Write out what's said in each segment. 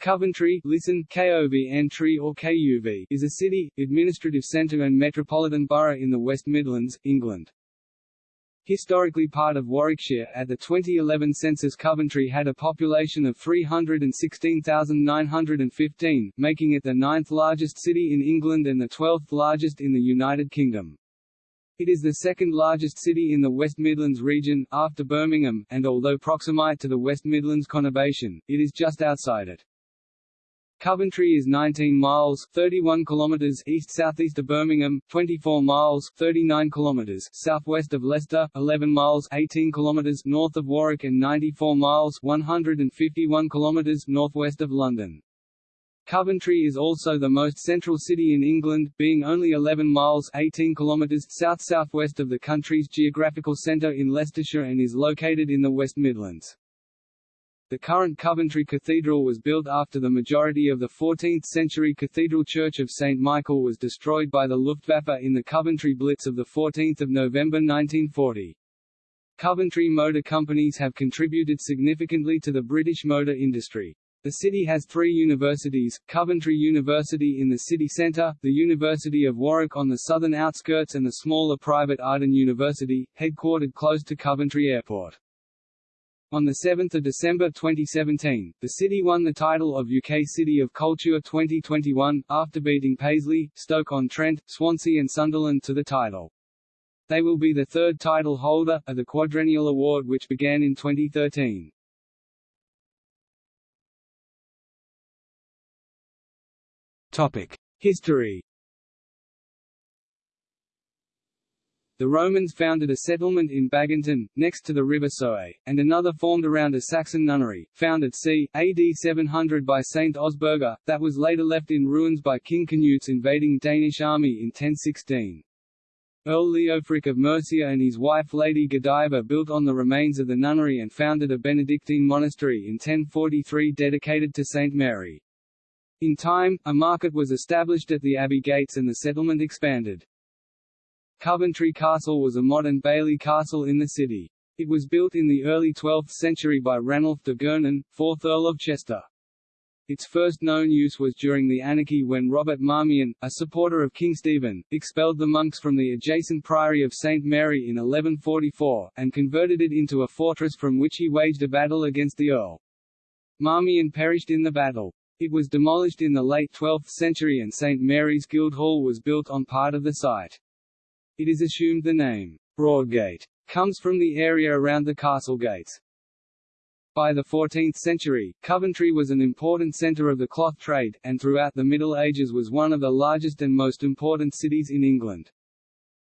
Coventry listen, KOVNTRY or KUV is a city, administrative centre and metropolitan borough in the West Midlands, England. Historically part of Warwickshire, at the 2011 census Coventry had a population of 316,915, making it the ninth largest city in England and the 12th largest in the United Kingdom. It is the second largest city in the West Midlands region, after Birmingham, and although proximate to the West Midlands conurbation, it is just outside it. Coventry is 19 miles 31 kilometers east-southeast of Birmingham, 24 miles 39 kilometers southwest of Leicester, 11 miles 18 kilometers north of Warwick and 94 miles 151 kilometers northwest of London. Coventry is also the most central city in England, being only 11 miles 18 kilometers south-southwest of the country's geographical centre in Leicestershire and is located in the West Midlands. The current Coventry Cathedral was built after the majority of the 14th-century Cathedral Church of St. Michael was destroyed by the Luftwaffe in the Coventry Blitz of 14 November 1940. Coventry motor companies have contributed significantly to the British motor industry. The city has three universities, Coventry University in the city centre, the University of Warwick on the southern outskirts and the smaller private Arden University, headquartered close to Coventry Airport. On 7 December 2017, the city won the title of UK City of Culture 2021, after beating Paisley, Stoke-on-Trent, Swansea and Sunderland to the title. They will be the third title holder, of the quadrennial award which began in 2013. History The Romans founded a settlement in Baginton, next to the River Soye, and another formed around a Saxon nunnery, founded c. AD 700 by Saint Osburga, that was later left in ruins by King Canute's invading Danish army in 1016. Earl Leofric of Mercia and his wife Lady Godiva built on the remains of the nunnery and founded a Benedictine monastery in 1043 dedicated to St. Mary. In time, a market was established at the abbey gates and the settlement expanded. Coventry Castle was a motte-and-bailey castle in the city. It was built in the early 12th century by Ranulph de Gernon, 4th Earl of Chester. Its first known use was during the anarchy when Robert Marmion, a supporter of King Stephen, expelled the monks from the adjacent priory of St. Mary in 1144, and converted it into a fortress from which he waged a battle against the Earl. Marmion perished in the battle. It was demolished in the late 12th century and St. Mary's Guildhall was built on part of the site. It is assumed the name, Broadgate, comes from the area around the castle gates. By the 14th century, Coventry was an important centre of the cloth trade, and throughout the Middle Ages was one of the largest and most important cities in England.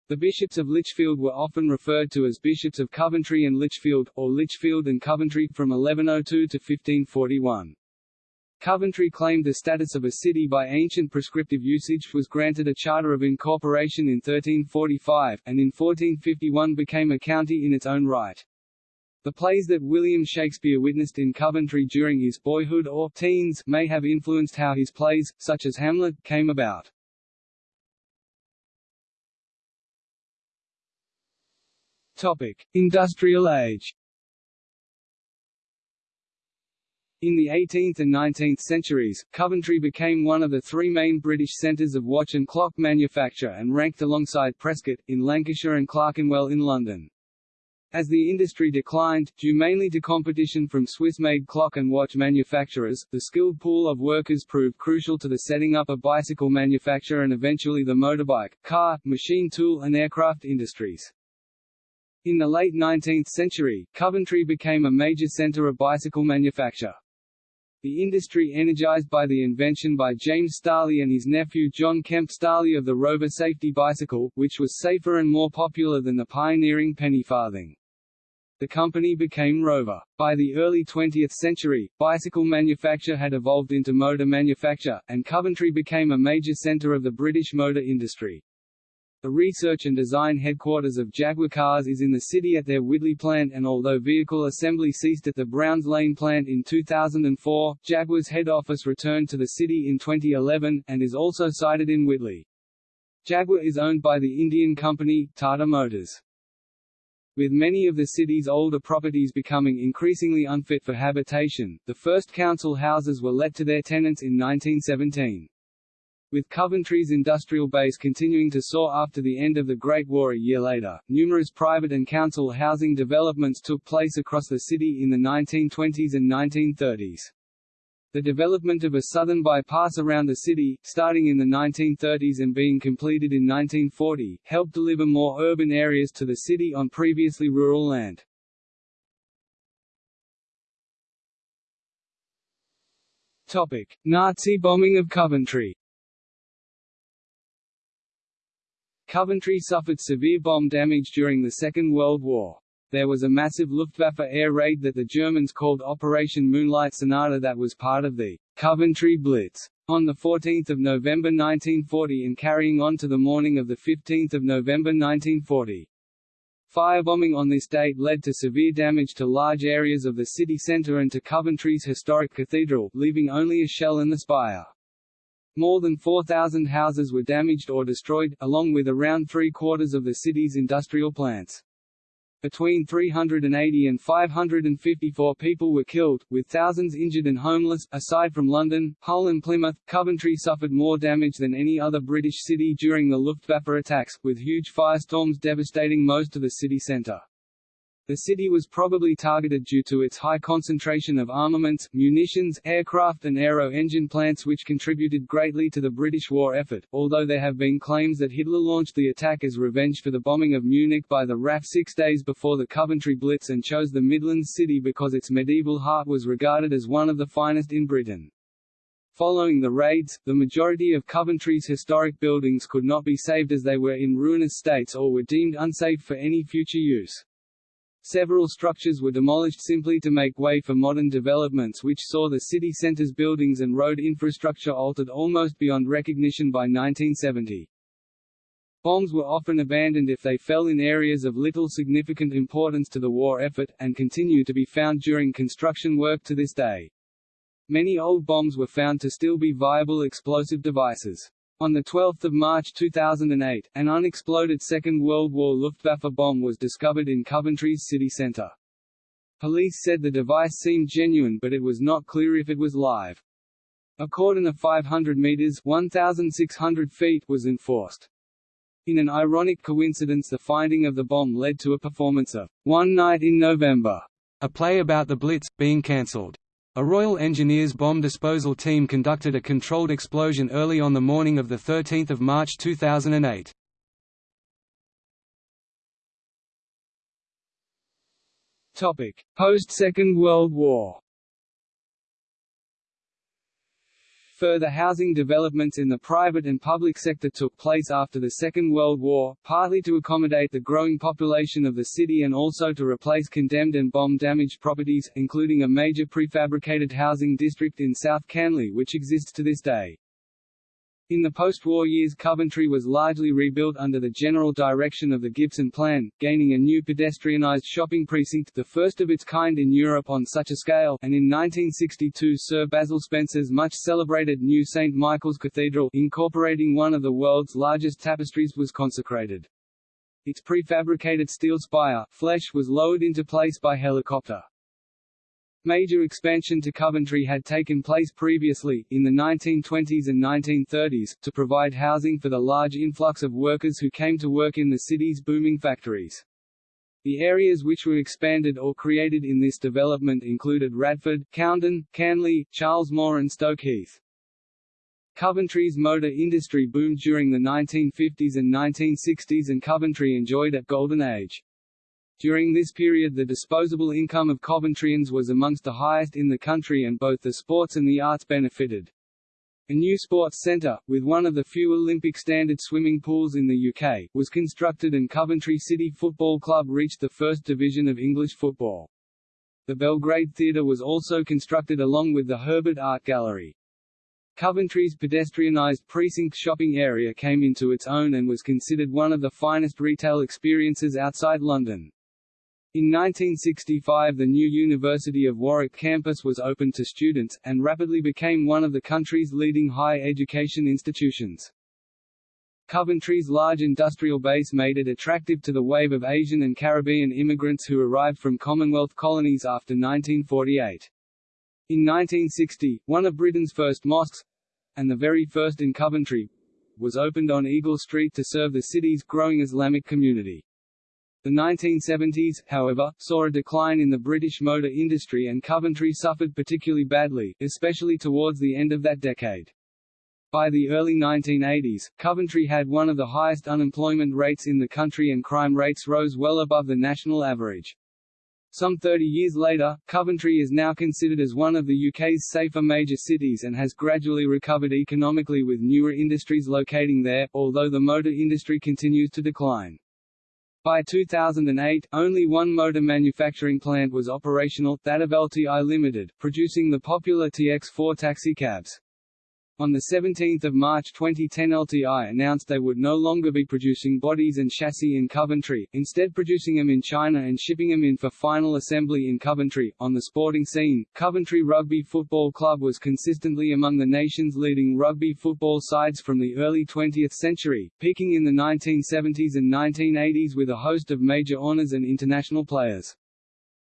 The bishops of Lichfield were often referred to as bishops of Coventry and Lichfield, or Lichfield and Coventry, from 1102 to 1541. Coventry claimed the status of a city by ancient prescriptive usage was granted a charter of incorporation in 1345, and in 1451 became a county in its own right. The plays that William Shakespeare witnessed in Coventry during his boyhood or teens may have influenced how his plays, such as Hamlet, came about. Topic: Industrial Age. In the 18th and 19th centuries, Coventry became one of the three main British centres of watch and clock manufacture and ranked alongside Prescot, in Lancashire and Clerkenwell in London. As the industry declined, due mainly to competition from Swiss-made clock and watch manufacturers, the skilled pool of workers proved crucial to the setting up of bicycle manufacture and eventually the motorbike, car, machine tool and aircraft industries. In the late 19th century, Coventry became a major centre of bicycle manufacture. The industry energized by the invention by James Starley and his nephew John Kemp Starley of the Rover safety bicycle, which was safer and more popular than the pioneering penny farthing. The company became Rover. By the early 20th century, bicycle manufacture had evolved into motor manufacture, and Coventry became a major center of the British motor industry. The research and design headquarters of Jaguar Cars is in the city at their Whitley plant and although vehicle assembly ceased at the Browns Lane plant in 2004, Jaguar's head office returned to the city in 2011, and is also sited in Whitley. Jaguar is owned by the Indian company, Tata Motors. With many of the city's older properties becoming increasingly unfit for habitation, the first council houses were let to their tenants in 1917. With Coventry's industrial base continuing to soar after the end of the Great War a year later, numerous private and council housing developments took place across the city in the 1920s and 1930s. The development of a southern bypass around the city, starting in the 1930s and being completed in 1940, helped deliver more urban areas to the city on previously rural land. Topic: Nazi bombing of Coventry. Coventry suffered severe bomb damage during the Second World War. There was a massive Luftwaffe air raid that the Germans called Operation Moonlight Sonata that was part of the Coventry Blitz. On 14 November 1940 and carrying on to the morning of 15 November 1940. Firebombing on this date led to severe damage to large areas of the city centre and to Coventry's historic cathedral, leaving only a shell and the spire. More than 4,000 houses were damaged or destroyed, along with around three-quarters of the city's industrial plants. Between 380 and 554 people were killed, with thousands injured and homeless. Aside from London, Hull and Plymouth, Coventry suffered more damage than any other British city during the Luftwaffe attacks, with huge firestorms devastating most of the city centre. The city was probably targeted due to its high concentration of armaments, munitions, aircraft and aero-engine plants which contributed greatly to the British war effort, although there have been claims that Hitler launched the attack as revenge for the bombing of Munich by the RAF six days before the Coventry Blitz and chose the Midlands city because its medieval heart was regarded as one of the finest in Britain. Following the raids, the majority of Coventry's historic buildings could not be saved as they were in ruinous states or were deemed unsafe for any future use. Several structures were demolished simply to make way for modern developments which saw the city center's buildings and road infrastructure altered almost beyond recognition by 1970. Bombs were often abandoned if they fell in areas of little significant importance to the war effort, and continue to be found during construction work to this day. Many old bombs were found to still be viable explosive devices. On 12 March 2008, an unexploded Second World War Luftwaffe bomb was discovered in Coventry's city centre. Police said the device seemed genuine but it was not clear if it was live. A cordon of 500 meters 1,600 feet was enforced. In an ironic coincidence the finding of the bomb led to a performance of One Night in November, a play about the Blitz, being cancelled. A Royal Engineers bomb disposal team conducted a controlled explosion early on the morning of 13 March 2008. Post-Second World War Further housing developments in the private and public sector took place after the Second World War, partly to accommodate the growing population of the city and also to replace condemned and bomb-damaged properties, including a major prefabricated housing district in South Canley which exists to this day. In the post-war years Coventry was largely rebuilt under the general direction of the Gibson Plan, gaining a new pedestrianised shopping precinct the first of its kind in Europe on such a scale, and in 1962 Sir Basil Spence's much-celebrated new St. Michael's Cathedral incorporating one of the world's largest tapestries was consecrated. Its prefabricated steel spire, flèche was lowered into place by helicopter. Major expansion to Coventry had taken place previously, in the 1920s and 1930s, to provide housing for the large influx of workers who came to work in the city's booming factories. The areas which were expanded or created in this development included Radford, Coundon, Canley, Cheylesmore and Stoke Heath. Coventry's motor industry boomed during the 1950s and 1960s and Coventry enjoyed a golden age. During this period the disposable income of Coventryans was amongst the highest in the country and both the sports and the arts benefited. A new sports centre, with one of the few Olympic standard swimming pools in the UK, was constructed and Coventry City Football Club reached the first division of English football. The Belgrade Theatre was also constructed along with the Herbert Art Gallery. Coventry's pedestrianised precinct shopping area came into its own and was considered one of the finest retail experiences outside London. In 1965 the new University of Warwick campus was opened to students, and rapidly became one of the country's leading higher education institutions. Coventry's large industrial base made it attractive to the wave of Asian and Caribbean immigrants who arrived from Commonwealth colonies after 1948. In 1960, one of Britain's first mosques—and the very first in Coventry, was opened on Eagle Street to serve the city's growing Islamic community. The 1970s, however, saw a decline in the British motor industry and Coventry suffered particularly badly, especially towards the end of that decade. By the early 1980s, Coventry had one of the highest unemployment rates in the country and crime rates rose well above the national average. Some 30 years later, Coventry is now considered as one of the UK's safer major cities and has gradually recovered economically with newer industries locating there, although the motor industry continues to decline. By 2008, only one motor manufacturing plant was operational, that of LTI Limited, producing the popular TX4 taxicabs. On 17 March 2010 LTI announced they would no longer be producing bodies and chassis in Coventry, instead producing them in China and shipping them in for final assembly in Coventry. On the sporting scene, Coventry Rugby Football Club was consistently among the nation's leading rugby football sides from the early 20th century, peaking in the 1970s and 1980s with a host of major honours and international players.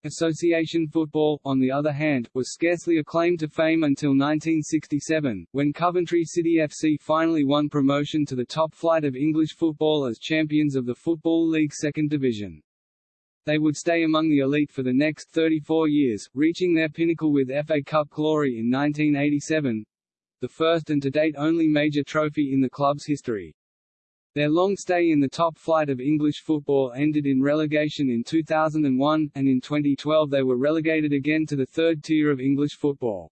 Association football, on the other hand, was scarcely acclaimed to fame until 1967, when Coventry City FC finally won promotion to the top flight of English football as champions of the Football League Second Division. They would stay among the elite for the next 34 years, reaching their pinnacle with FA Cup glory in 1987—the first and to date only major trophy in the club's history. Their long stay in the top flight of English football ended in relegation in 2001, and in 2012 they were relegated again to the third tier of English football.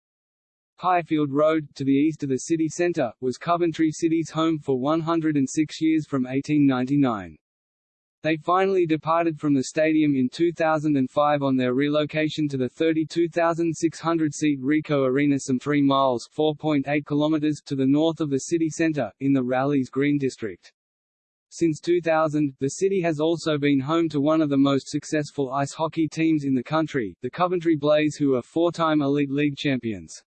Highfield Road, to the east of the city centre, was Coventry City's home for 106 years from 1899. They finally departed from the stadium in 2005 on their relocation to the 32,600-seat Ricoh Arena some 3 miles (4.8 kilometers) to the north of the city centre, in the Rowleys Green district. Since 2000, the city has also been home to one of the most successful ice hockey teams in the country, the Coventry Blaze who are four-time Elite League champions.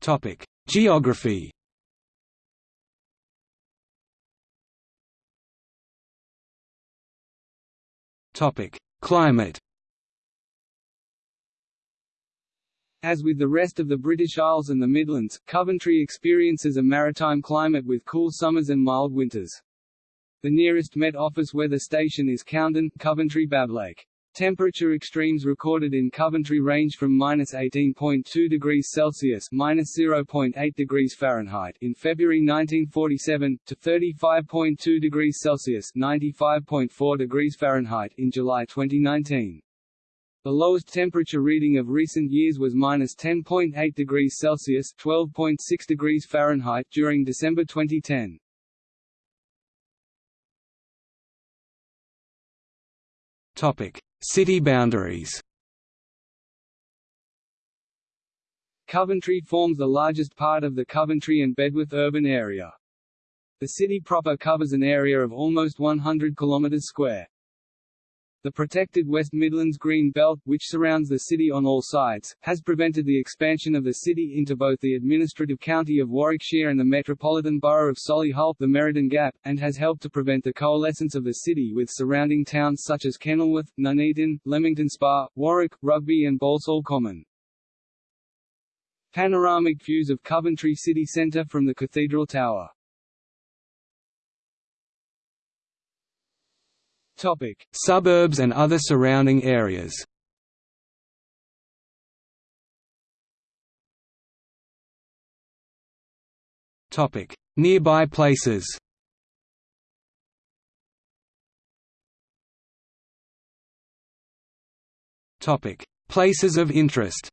Topic: Geography. Topic: Climate. As with the rest of the British Isles and the Midlands, Coventry experiences a maritime climate with cool summers and mild winters. The nearest Met Office weather station is Coundon, Coventry Bablake. Temperature extremes recorded in Coventry range from minus 18.2 degrees Celsius minus 0.8 degrees Fahrenheit in February 1947 to 35.2 degrees Celsius 95.4 degrees Fahrenheit in July 2019. The lowest temperature reading of recent years was minus 10.8 degrees Celsius (12.6 degrees Fahrenheit) during December 2010. Topic: City boundaries. Coventry forms the largest part of the Coventry and Bedworth urban area. The city proper covers an area of almost 100 km square. The protected West Midlands Green Belt, which surrounds the city on all sides, has prevented the expansion of the city into both the administrative county of Warwickshire and the metropolitan borough of Solihull the Meriden Gap, and has helped to prevent the coalescence of the city with surrounding towns such as Kenilworth, Nuneaton, Leamington Spa, Warwick, Rugby and Balsall Common. Panoramic views of Coventry city centre from the Cathedral Tower Topic: Suburbs and other surrounding areas. Topic: Nearby places. Topic: Places of interest.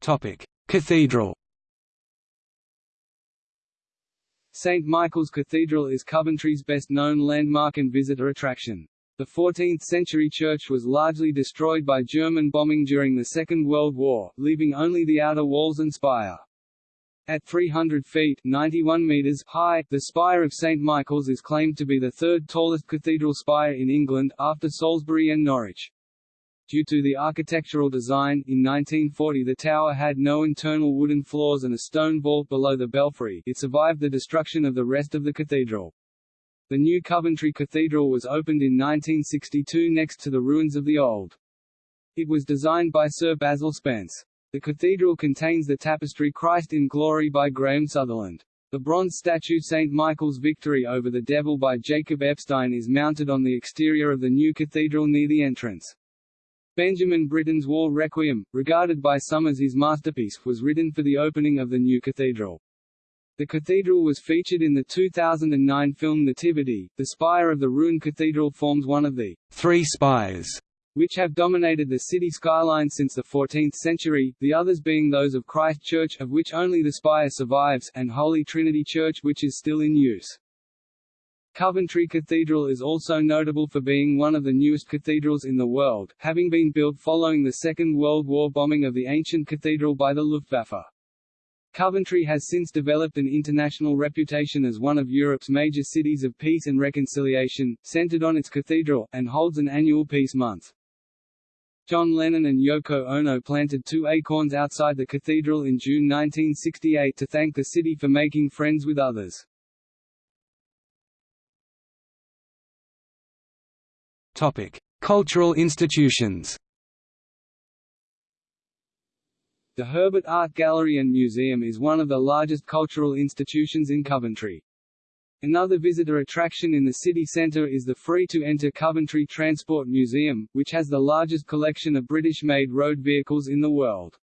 Topic: Cathedral. St. Michael's Cathedral is Coventry's best-known landmark and visitor attraction. The 14th-century church was largely destroyed by German bombing during the Second World War, leaving only the outer walls and spire. At 300 feet 91 meters high, the spire of St. Michael's is claimed to be the third tallest cathedral spire in England, after Salisbury and Norwich. Due to the architectural design, in 1940 the tower had no internal wooden floors and a stone vault below the belfry it survived the destruction of the rest of the cathedral. The new Coventry Cathedral was opened in 1962 next to the ruins of the old. It was designed by Sir Basil Spence. The cathedral contains the tapestry Christ in Glory by Graham Sutherland. The bronze statue St. Michael's Victory over the Devil by Jacob Epstein is mounted on the exterior of the new cathedral near the entrance. Benjamin Britten's War Requiem, regarded by some as his masterpiece, was written for the opening of the new cathedral. The cathedral was featured in the 2009 film Nativity. The spire of the ruined cathedral forms one of the three spires which have dominated the city skyline since the 14th century, the others being those of Christ Church of which only the spire survives, and Holy Trinity Church which is still in use. Coventry Cathedral is also notable for being one of the newest cathedrals in the world, having been built following the Second World War bombing of the ancient cathedral by the Luftwaffe. Coventry has since developed an international reputation as one of Europe's major cities of peace and reconciliation, centered on its cathedral, and holds an annual Peace Month. John Lennon and Yoko Ono planted two acorns outside the cathedral in June 1968 to thank the city for making friends with others. Cultural institutions. The Herbert Art Gallery and Museum is one of the largest cultural institutions in Coventry. Another visitor attraction in the city centre is the free-to-enter Coventry Transport Museum, which has the largest collection of British-made road vehicles in the world.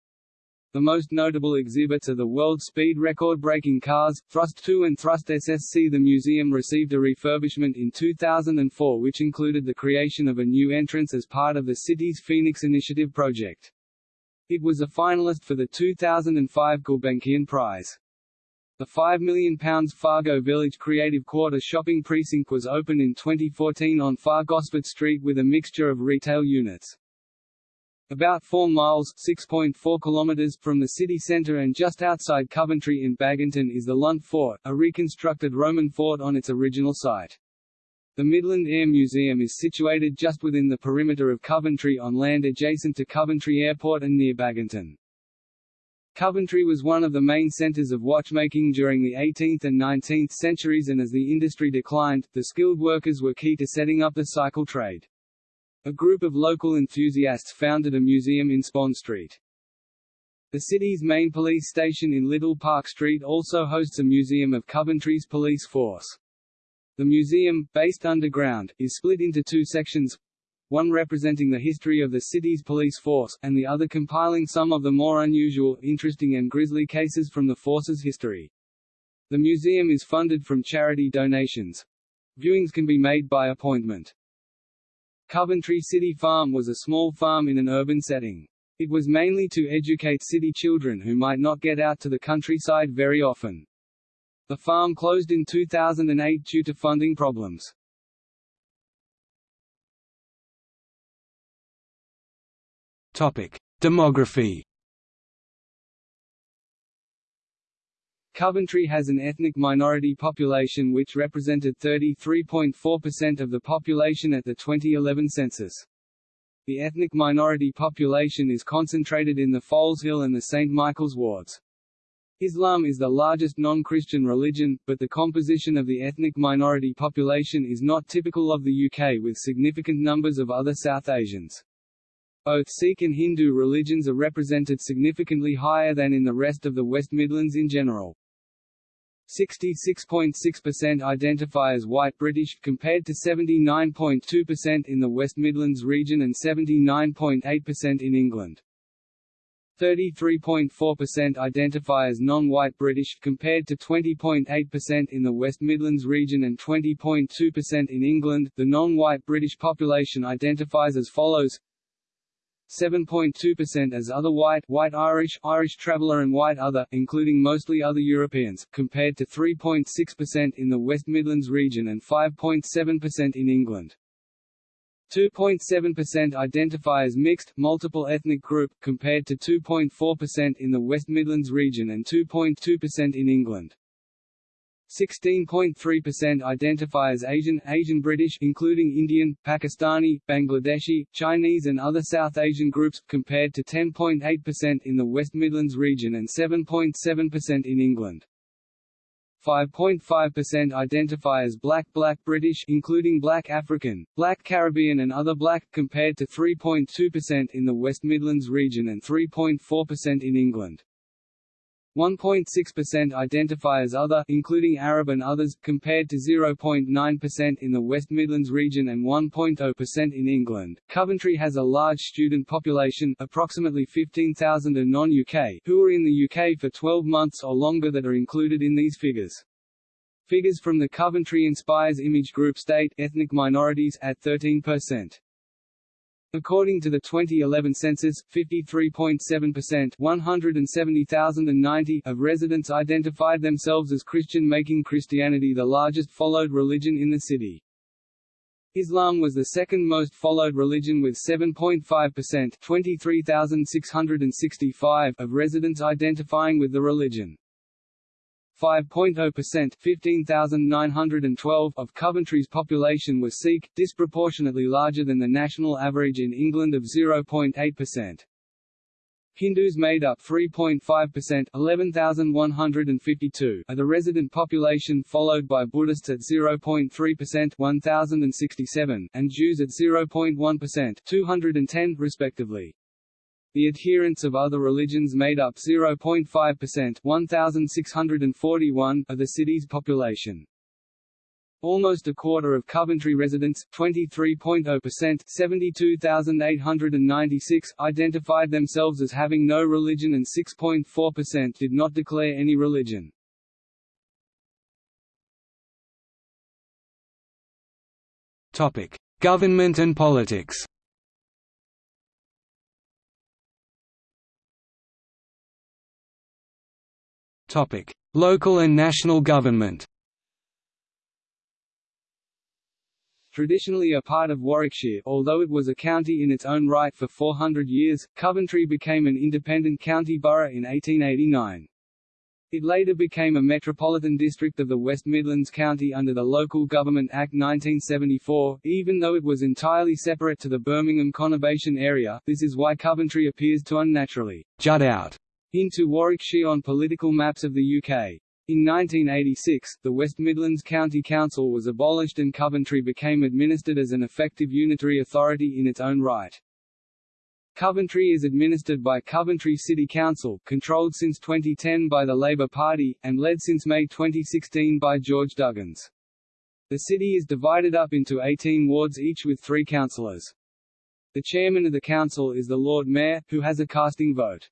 The most notable exhibits are the world speed record-breaking cars, Thrust 2 and Thrust SSC. The museum received a refurbishment in 2004 which included the creation of a new entrance as part of the city's Phoenix Initiative project. It was a finalist for the 2005 Gulbenkian Prize. The £5 million Fargo Village Creative Quarter shopping precinct was opened in 2014 on Far Gosford Street with a mixture of retail units. About 4 miles (6.4 kilometers) from the city centre and just outside Coventry in Baginton is the Lunt Fort, a reconstructed Roman fort on its original site. The Midland Air Museum is situated just within the perimeter of Coventry on land adjacent to Coventry Airport and near Baginton. Coventry was one of the main centres of watchmaking during the 18th and 19th centuries and as the industry declined, the skilled workers were key to setting up the cycle trade. A group of local enthusiasts founded a museum in Spon Street. The city's main police station in Little Park Street also hosts a museum of Coventry's police force. The museum, based underground, is split into two sections, one representing the history of the city's police force, and the other compiling some of the more unusual, interesting and grisly cases from the force's history. The museum is funded from charity donations. Viewings can be made by appointment. Coventry City Farm was a small farm in an urban setting. It was mainly to educate city children who might not get out to the countryside very often. The farm closed in 2008 due to funding problems. Topic: Demography. Coventry has an ethnic minority population which represented 33.4% of the population at the 2011 census. The ethnic minority population is concentrated in the Foleshill and the St. Michael's wards. Islam is the largest non-Christian religion, but the composition of the ethnic minority population is not typical of the UK with significant numbers of other South Asians. Both Sikh and Hindu religions are represented significantly higher than in the rest of the West Midlands in general. 66.6% identify as white British, compared to 79.2% in the West Midlands region and 79.8% in England. 33.4% identify as non-white British, compared to 20.8% in the West Midlands region and 20.2% in England. The non-white British population identifies as follows 7.2% as other white, white Irish, Irish traveller and white other, including mostly other Europeans, compared to 3.6% in the West Midlands region and 5.7% in England. 2.7% identify as mixed, multiple ethnic group, compared to 2.4% in the West Midlands region and 2.2% in England. 16.3% identify as Asian, Asian British including Indian, Pakistani, Bangladeshi, Chinese and other South Asian groups, compared to 10.8% in the West Midlands region and 7.7% in England. 5.5% identify as Black Black British including Black African, Black Caribbean and other Black, compared to 3.2% in the West Midlands region and 3.4% in England. 1.6% identify as other including Arab and others, compared to 0.9% in the West Midlands region and 1.0% in England. Coventry has a large student population approximately 15,000 are non-UK who are in the UK for 12 months or longer that are included in these figures. Figures from the Coventry Inspires image group state ethnic minorities at 13%. According to the 2011 census, 53.7% 170,090 of residents identified themselves as Christian making Christianity the largest followed religion in the city. Islam was the second most followed religion with 7.5% 23,665 of residents identifying with the religion. 5.0% 15,912 of Coventry's population was Sikh, disproportionately larger than the national average in England of 0.8%. Hindus made up 3.5% 11,152 of the resident population followed by Buddhists at 0.3% 1,067 and Jews at 0.1% 210 respectively. The adherents of other religions made up 0.5% 1,641 of the city's population. Almost a quarter of Coventry residents, 23.0% 72,896, identified themselves as having no religion and 6.4% did not declare any religion. Topic: Government and politics Local and national government. Traditionally a part of Warwickshire, although it was a county in its own right for 400 years, Coventry became an independent county borough in 1889. It later became a metropolitan district of the West Midlands County under the Local Government Act 1974, even though it was entirely separate to the Birmingham conurbation area, this is why Coventry appears to unnaturally jut out into Warwickshire on political maps of the UK. In 1986, the West Midlands County Council was abolished and Coventry became administered as an effective unitary authority in its own right. Coventry is administered by Coventry City Council, controlled since 2010 by the Labour Party, and led since May 2016 by George Duggins. The city is divided up into 18 wards each with three councillors. The chairman of the council is the Lord Mayor, who has a casting vote.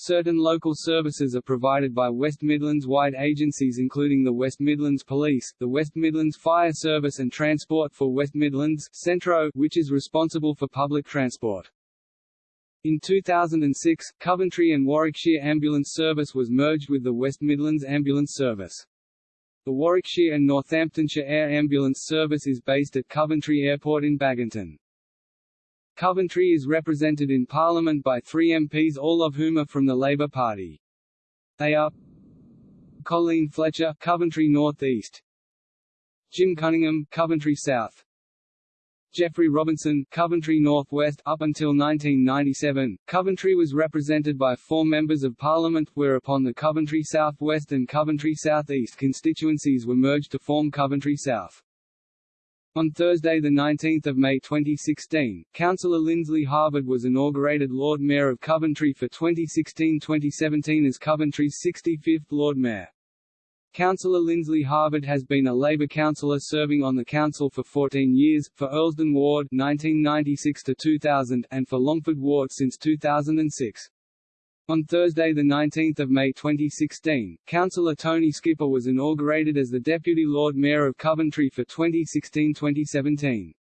Certain local services are provided by West Midlands-wide agencies including the West Midlands Police, the West Midlands Fire Service and Transport for West Midlands Centro, which is responsible for public transport. In 2006, Coventry and Warwickshire Ambulance Service was merged with the West Midlands Ambulance Service. The Warwickshire and Northamptonshire Air Ambulance Service is based at Coventry Airport in Baginton. Coventry is represented in Parliament by three MPs all of whom are from the Labour Party. They are Colleen Fletcher Coventry North East Jim Cunningham Coventry South. Geoffrey Robinson Coventry North West up until 1997 Coventry was represented by four members of parliament whereupon the Coventry South West and Coventry South East constituencies were merged to form Coventry South on Thursday 19 May 2016, Councillor Lindsley Harvard was inaugurated Lord Mayor of Coventry for 2016-2017 as Coventry's 65th Lord Mayor. Councillor Lindsley Harvard has been a Labour councillor serving on the council for 14 years, for Earlsdon Ward 1996 2000 and for Longford Ward since 2006. On Thursday 19 May 2016, Councillor Tony Skipper was inaugurated as the Deputy Lord Mayor of Coventry for 2016-2017.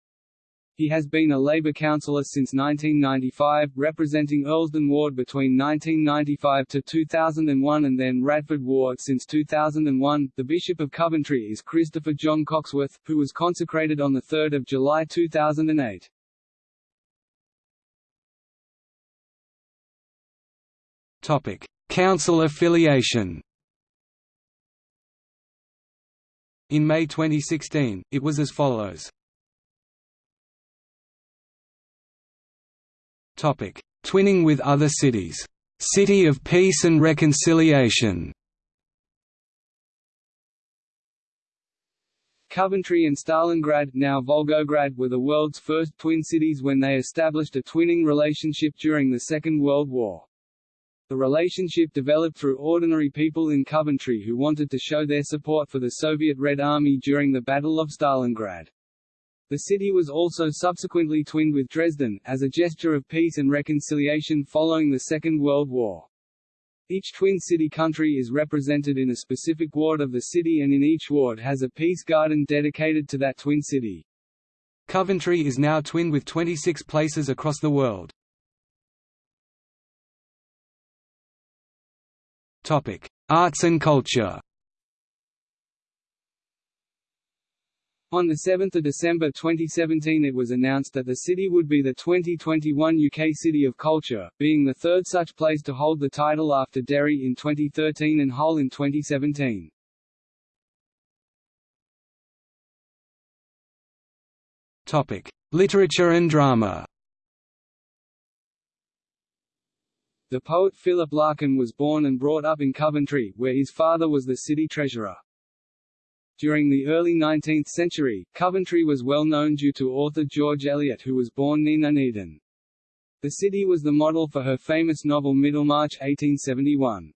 He has been a Labour councillor since 1995, representing Earlsdon Ward between 1995 to 2001 and then Radford Ward since 2001. The Bishop of Coventry is Christopher John Cocksworth, who was consecrated on 3 July 2008. Council affiliation. In May 2016, it was as follows. Topic: Twinning with other cities. City of Peace and Reconciliation. Coventry and Stalingrad, now Volgograd, were the world's first twin cities when they established a twinning relationship during the Second World War. The relationship developed through ordinary people in Coventry who wanted to show their support for the Soviet Red Army during the Battle of Stalingrad. The city was also subsequently twinned with Dresden, as a gesture of peace and reconciliation following the Second World War. Each twin city country is represented in a specific ward of the city and in each ward has a peace garden dedicated to that twin city. Coventry is now twinned with 26 places across the world. Arts and culture. On 7 December 2017 it was announced that the city would be the 2021 UK City of Culture, being the third such place to hold the title after Derry in 2013 and Hull in 2017. Literature and drama The poet Philip Larkin was born and brought up in Coventry, where his father was the city treasurer. During the early 19th century, Coventry was well known due to author George Eliot who was born near Nuneaton. The city was the model for her famous novel Middlemarch 1871.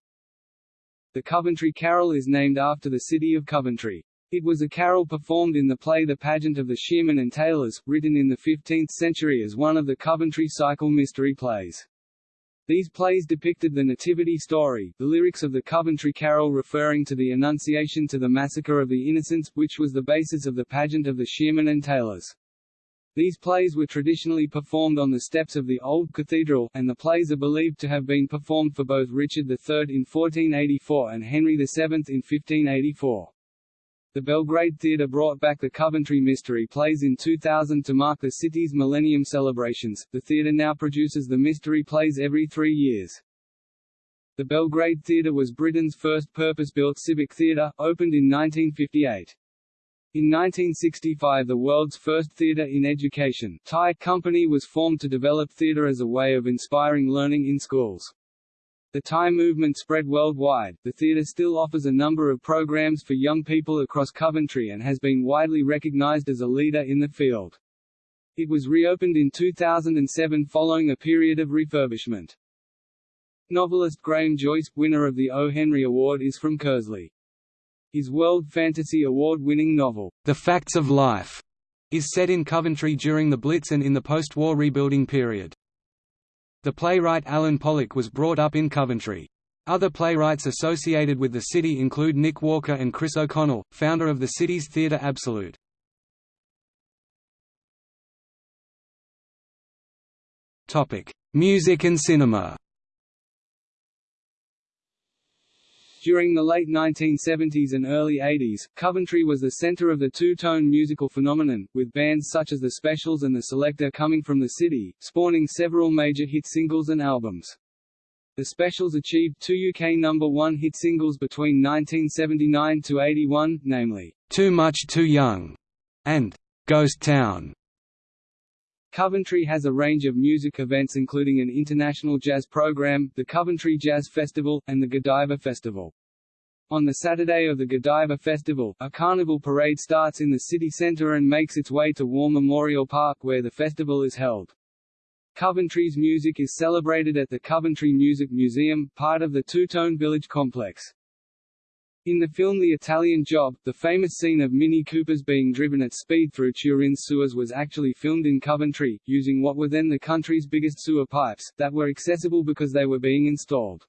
The Coventry Carol is named after the city of Coventry. It was a carol performed in the play The Pageant of the Shearmen and Tailors, written in the 15th century as one of the Coventry Cycle mystery plays. These plays depicted the Nativity story, the lyrics of the Coventry Carol referring to the Annunciation to the Massacre of the Innocents, which was the basis of the pageant of the Shearmen and Tailors. These plays were traditionally performed on the steps of the Old Cathedral, and the plays are believed to have been performed for both Richard III in 1484 and Henry VII in 1584. The Belgrade Theatre brought back the Coventry Mystery Plays in 2000 to mark the city's Millennium celebrations. The theatre now produces the Mystery Plays every three years. The Belgrade Theatre was Britain's first purpose-built civic theatre, opened in 1958. In 1965 the world's first theatre in education Thai company was formed to develop theatre as a way of inspiring learning in schools. The Thai movement spread worldwide. The theatre still offers a number of programs for young people across Coventry and has been widely recognized as a leader in the field. It was reopened in 2007 following a period of refurbishment. Novelist Graham Joyce, winner of the O. Henry Award is from Keresley. His World Fantasy Award-winning novel, The Facts of Life, is set in Coventry during the Blitz and in the post-war rebuilding period. The playwright Alan Pollock was brought up in Coventry. Other playwrights associated with the city include Nick Walker and Chris O'Connell, founder of the city's Theatre Absolute. Music and cinema During the late 1970s and early 80s, Coventry was the center of the two-tone musical phenomenon, with bands such as The Specials and The Selecter coming from the city, spawning several major hit singles and albums. The Specials achieved two UK number one hit singles between 1979 to 81, namely, Too Much Too Young and Ghost Town. Coventry has a range of music events including an international jazz program, the Coventry Jazz Festival, and the Godiva Festival. On the Saturday of the Godiva Festival, a carnival parade starts in the city centre and makes its way to War Memorial Park where the festival is held. Coventry's music is celebrated at the Coventry Music Museum, part of the Two-Tone Village complex. In the film The Italian Job, the famous scene of Mini Coopers being driven at speed through Turin's sewers was actually filmed in Coventry, using what were then the country's biggest sewer pipes, that were accessible because they were being installed.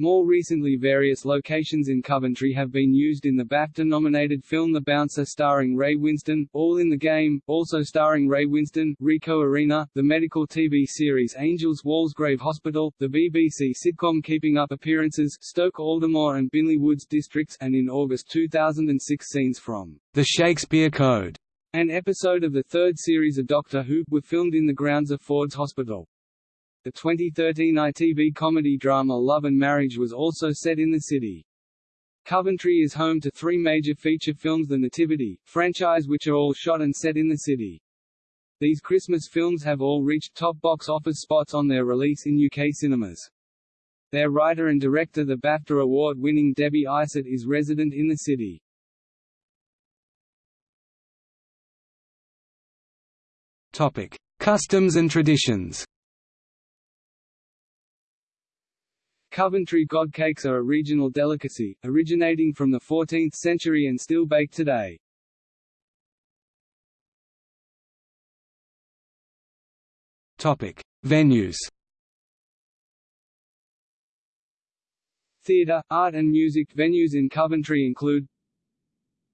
More recently various locations in Coventry have been used in the BAFTA-nominated film The Bouncer starring Ray Winstone, All in the Game, also starring Ray Winstone, Ricoh Arena, the medical TV series Angels Walsgrave Hospital, the BBC sitcom Keeping Up Appearances, Stoke-Aldermoor and Binley Woods districts, and in August 2006 scenes from The Shakespeare Code, an episode of the third series of Doctor Who, were filmed in the grounds of Ford's Hospital. The 2013 ITV comedy drama Love and Marriage was also set in the city. Coventry is home to three major feature films The Nativity, franchise which are all shot and set in the city. These Christmas films have all reached top box office spots on their release in UK cinemas. Their writer and director the BAFTA award-winning Debbie Isitt is resident in the city. Topic: Customs and traditions. Coventry godcakes are a regional delicacy, originating from the 14th century and still baked today. Topic: Venues. Theatre, art and music venues in Coventry include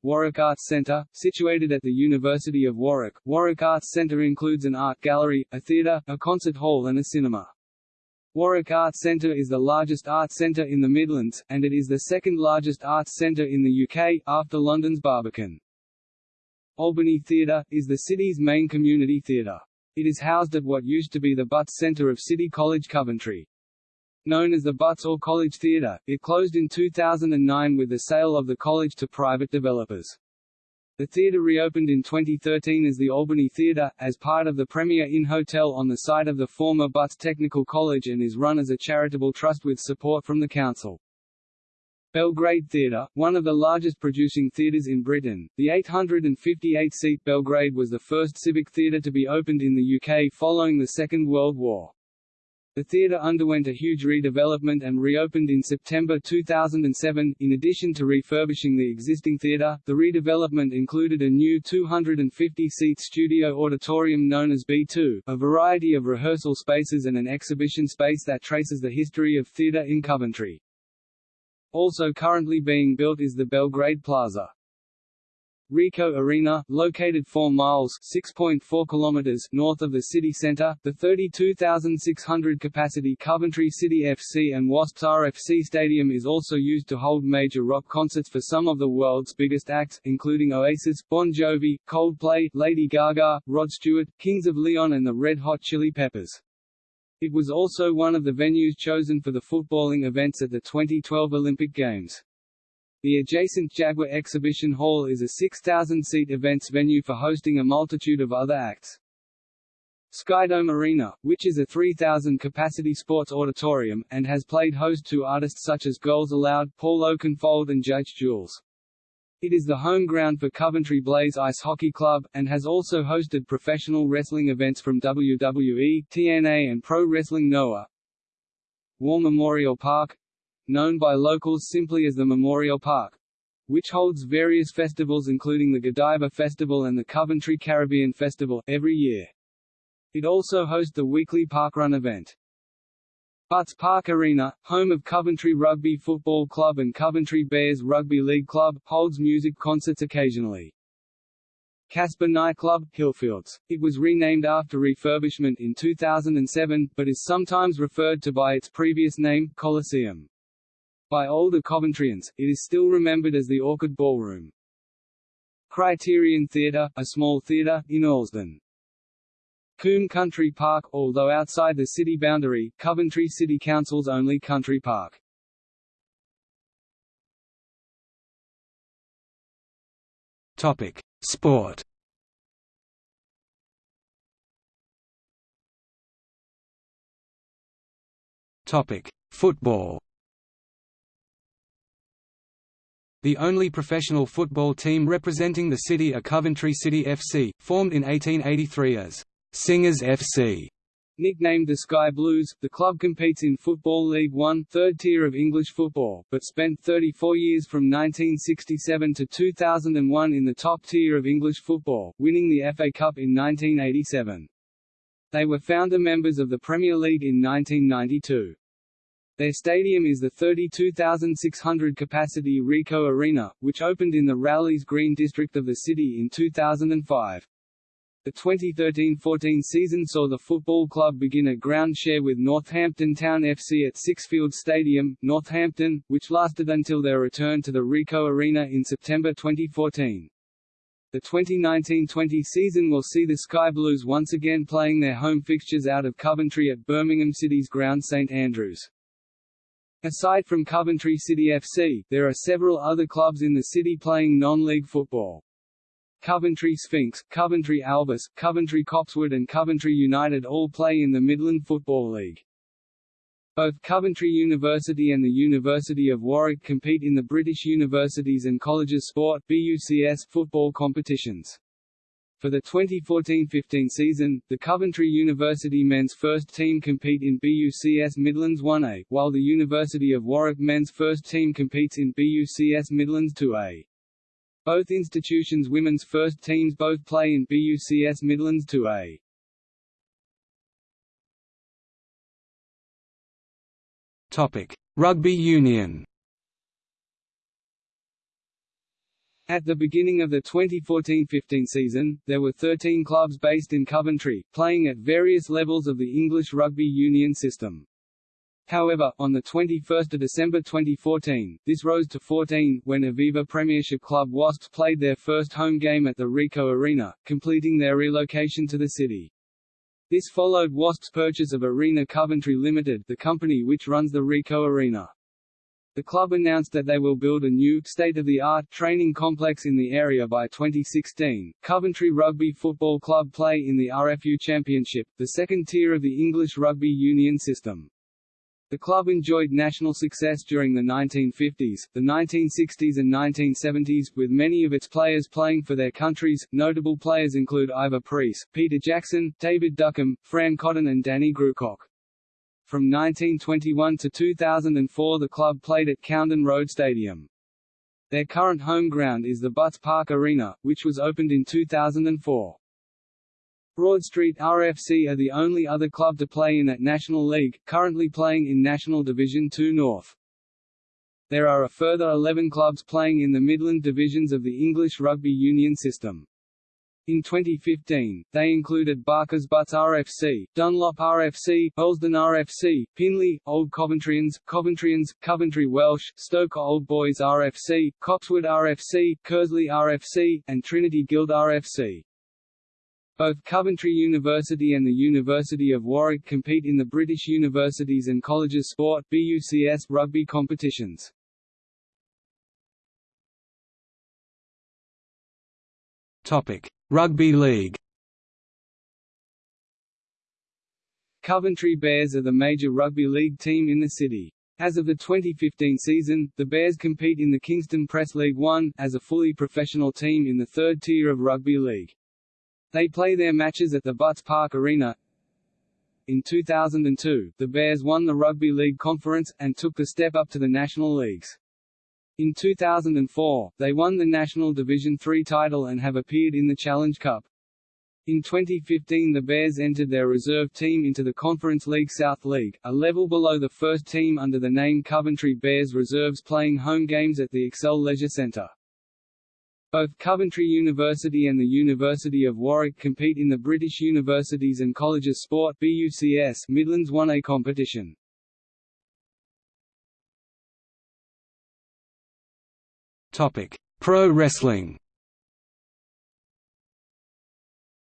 Warwick Arts Centre, situated at the University of Warwick. Warwick Arts Centre includes an art gallery, a theatre, a concert hall and a cinema. Warwick Arts Centre is the largest arts centre in the Midlands, and it is the second largest arts centre in the UK, after London's Barbican. Albany Theatre, is the city's main community theatre. It is housed at what used to be the Butts Centre of City College Coventry. Known as the Butts or College Theatre, it closed in 2009 with the sale of the college to private developers. The theatre reopened in 2013 as the Albany Theatre, as part of the Premier Inn Hotel on the site of the former Butts Technical College and is run as a charitable trust with support from the council. Belgrade Theatre, one of the largest producing theatres in Britain, the 858-seat Belgrade was the first civic theatre to be opened in the UK following the Second World War. The theatre underwent a huge redevelopment and reopened in September 2007. In addition to refurbishing the existing theatre, the redevelopment included a new 250-seat studio auditorium known as B2, a variety of rehearsal spaces and an exhibition space that traces the history of theatre in Coventry. Also currently being built is the Belgrade Plaza. Ricoh Arena, located 4 miles (6.4 kilometers) north of the city centre, the 32,600 capacity Coventry City FC and Wasps RFC Stadium is also used to hold major rock concerts for some of the world's biggest acts, including Oasis, Bon Jovi, Coldplay, Lady Gaga, Rod Stewart, Kings of Leon and the Red Hot Chili Peppers. It was also one of the venues chosen for the footballing events at the 2012 Olympic Games. The adjacent Jaguar Exhibition Hall is a 6,000-seat events venue for hosting a multitude of other acts. Skydome Arena, which is a 3,000-capacity sports auditorium, and has played host to artists such as Girls Aloud, Paul Oakenfold and Judge Jules. It is the home ground for Coventry Blaze Ice Hockey Club, and has also hosted professional wrestling events from WWE, TNA and Pro Wrestling Noah. War Memorial Park known by locals simply as the Memorial Park, which holds various festivals including the Godiva Festival and the Coventry Caribbean Festival, every year. It also hosts the weekly parkrun event. Butts Park Arena, home of Coventry Rugby Football Club and Coventry Bears Rugby League Club, holds music concerts occasionally. Casper Nightclub, Hillfields. It was renamed after refurbishment in 2007, but is sometimes referred to by its previous name, Coliseum. By older Coventrians, it is still remembered as the Orchid Ballroom. Criterion Theatre, a small theatre, in Earlsdon. Coombe Country Park, although outside the city boundary, Coventry City Council's only country park. Topic: Sport. Topic: Football. The only professional football team representing the city are Coventry City FC, formed in 1883 as Singers FC. Nicknamed the Sky Blues, the club competes in Football League One, third tier of English football, but spent 34 years from 1967 to 2001 in the top tier of English football, winning the FA Cup in 1987. They were founder members of the Premier League in 1992. Their stadium is the 32,600-capacity Ricoh Arena, which opened in the Rowleys Green district of the city in 2005. The 2013-14 season saw the football club begin a ground share with Northampton Town FC at Sixfields Stadium, Northampton, which lasted until their return to the Ricoh Arena in September 2014. The 2019-20 season will see the Sky Blues once again playing their home fixtures out of Coventry at Birmingham City's ground St Andrews. Aside from Coventry City FC, there are several other clubs in the city playing non-league football. Coventry Sphinx, Coventry Alvis, Coventry Copsewood and Coventry United all play in the Midland Football League. Both Coventry University and the University of Warwick compete in the British Universities and Colleges Sport BUCS football competitions. For the 2014-15 season, the Coventry University men's first team compete in BUCS Midlands 1A, while the University of Warwick men's first team competes in BUCS Midlands 2A. Both institutions' women's first teams both play in BUCS Midlands 2A. Topic: Rugby Union. At the beginning of the 2014-15 season, there were 13 clubs based in Coventry, playing at various levels of the English rugby union system. However, on 21 December 2014, this rose to 14, when Aviva Premiership club Wasps played their first home game at the Ricoh Arena, completing their relocation to the city. This followed Wasps' purchase of Arena Coventry Limited, the company which runs the Ricoh Arena. The club announced that they will build a new, state-of-the-art, training complex in the area by 2016. Coventry Rugby Football Club play in the RFU Championship, the second tier of the English rugby union system. The club enjoyed national success during the 1950s, the 1960s and 1970s, with many of its players playing for their countries. Notable players include Ivor Preece, Peter Jackson, David Duckham, Fran Cotton and Danny Grewcock. From 1921 to 2004 the club played at Coundon Road Stadium. Their current home ground is the Butts Park Arena, which was opened in 2004. Broad Street RFC are the only other club to play in that National League, currently playing in National Division 2 North. There are a further 11 clubs playing in the Midland divisions of the English rugby union system. In 2015, they included Barker's Butts RFC, Dunlop RFC, Earlsdon RFC, Pinley, Old Coventrians, Coventrians, Coventry Welsh, Stoke Old Boys RFC, Copsewood RFC, Keresley RFC, and Trinity Guild RFC. Both Coventry University and the University of Warwick compete in the British Universities and Colleges Sport BUCS rugby competitions. Rugby League. Coventry Bears are the major rugby league team in the city. As of the 2015 season, the Bears compete in the Kingston Press League One, as a fully professional team in the third tier of rugby league. They play their matches at the Butts Park Arena. In 2002, the Bears won the Rugby League Conference, and took the step up to the National Leagues. In 2004, they won the National Division III title and have appeared in the Challenge Cup. In 2015 the Bears entered their reserve team into the Conference League South League, a level below the first team under the name Coventry Bears Reserves playing home games at the Xcel Leisure Centre. Both Coventry University and the University of Warwick compete in the British Universities and Colleges Sport BUCS Midlands 1A competition. Topic: Pro Wrestling.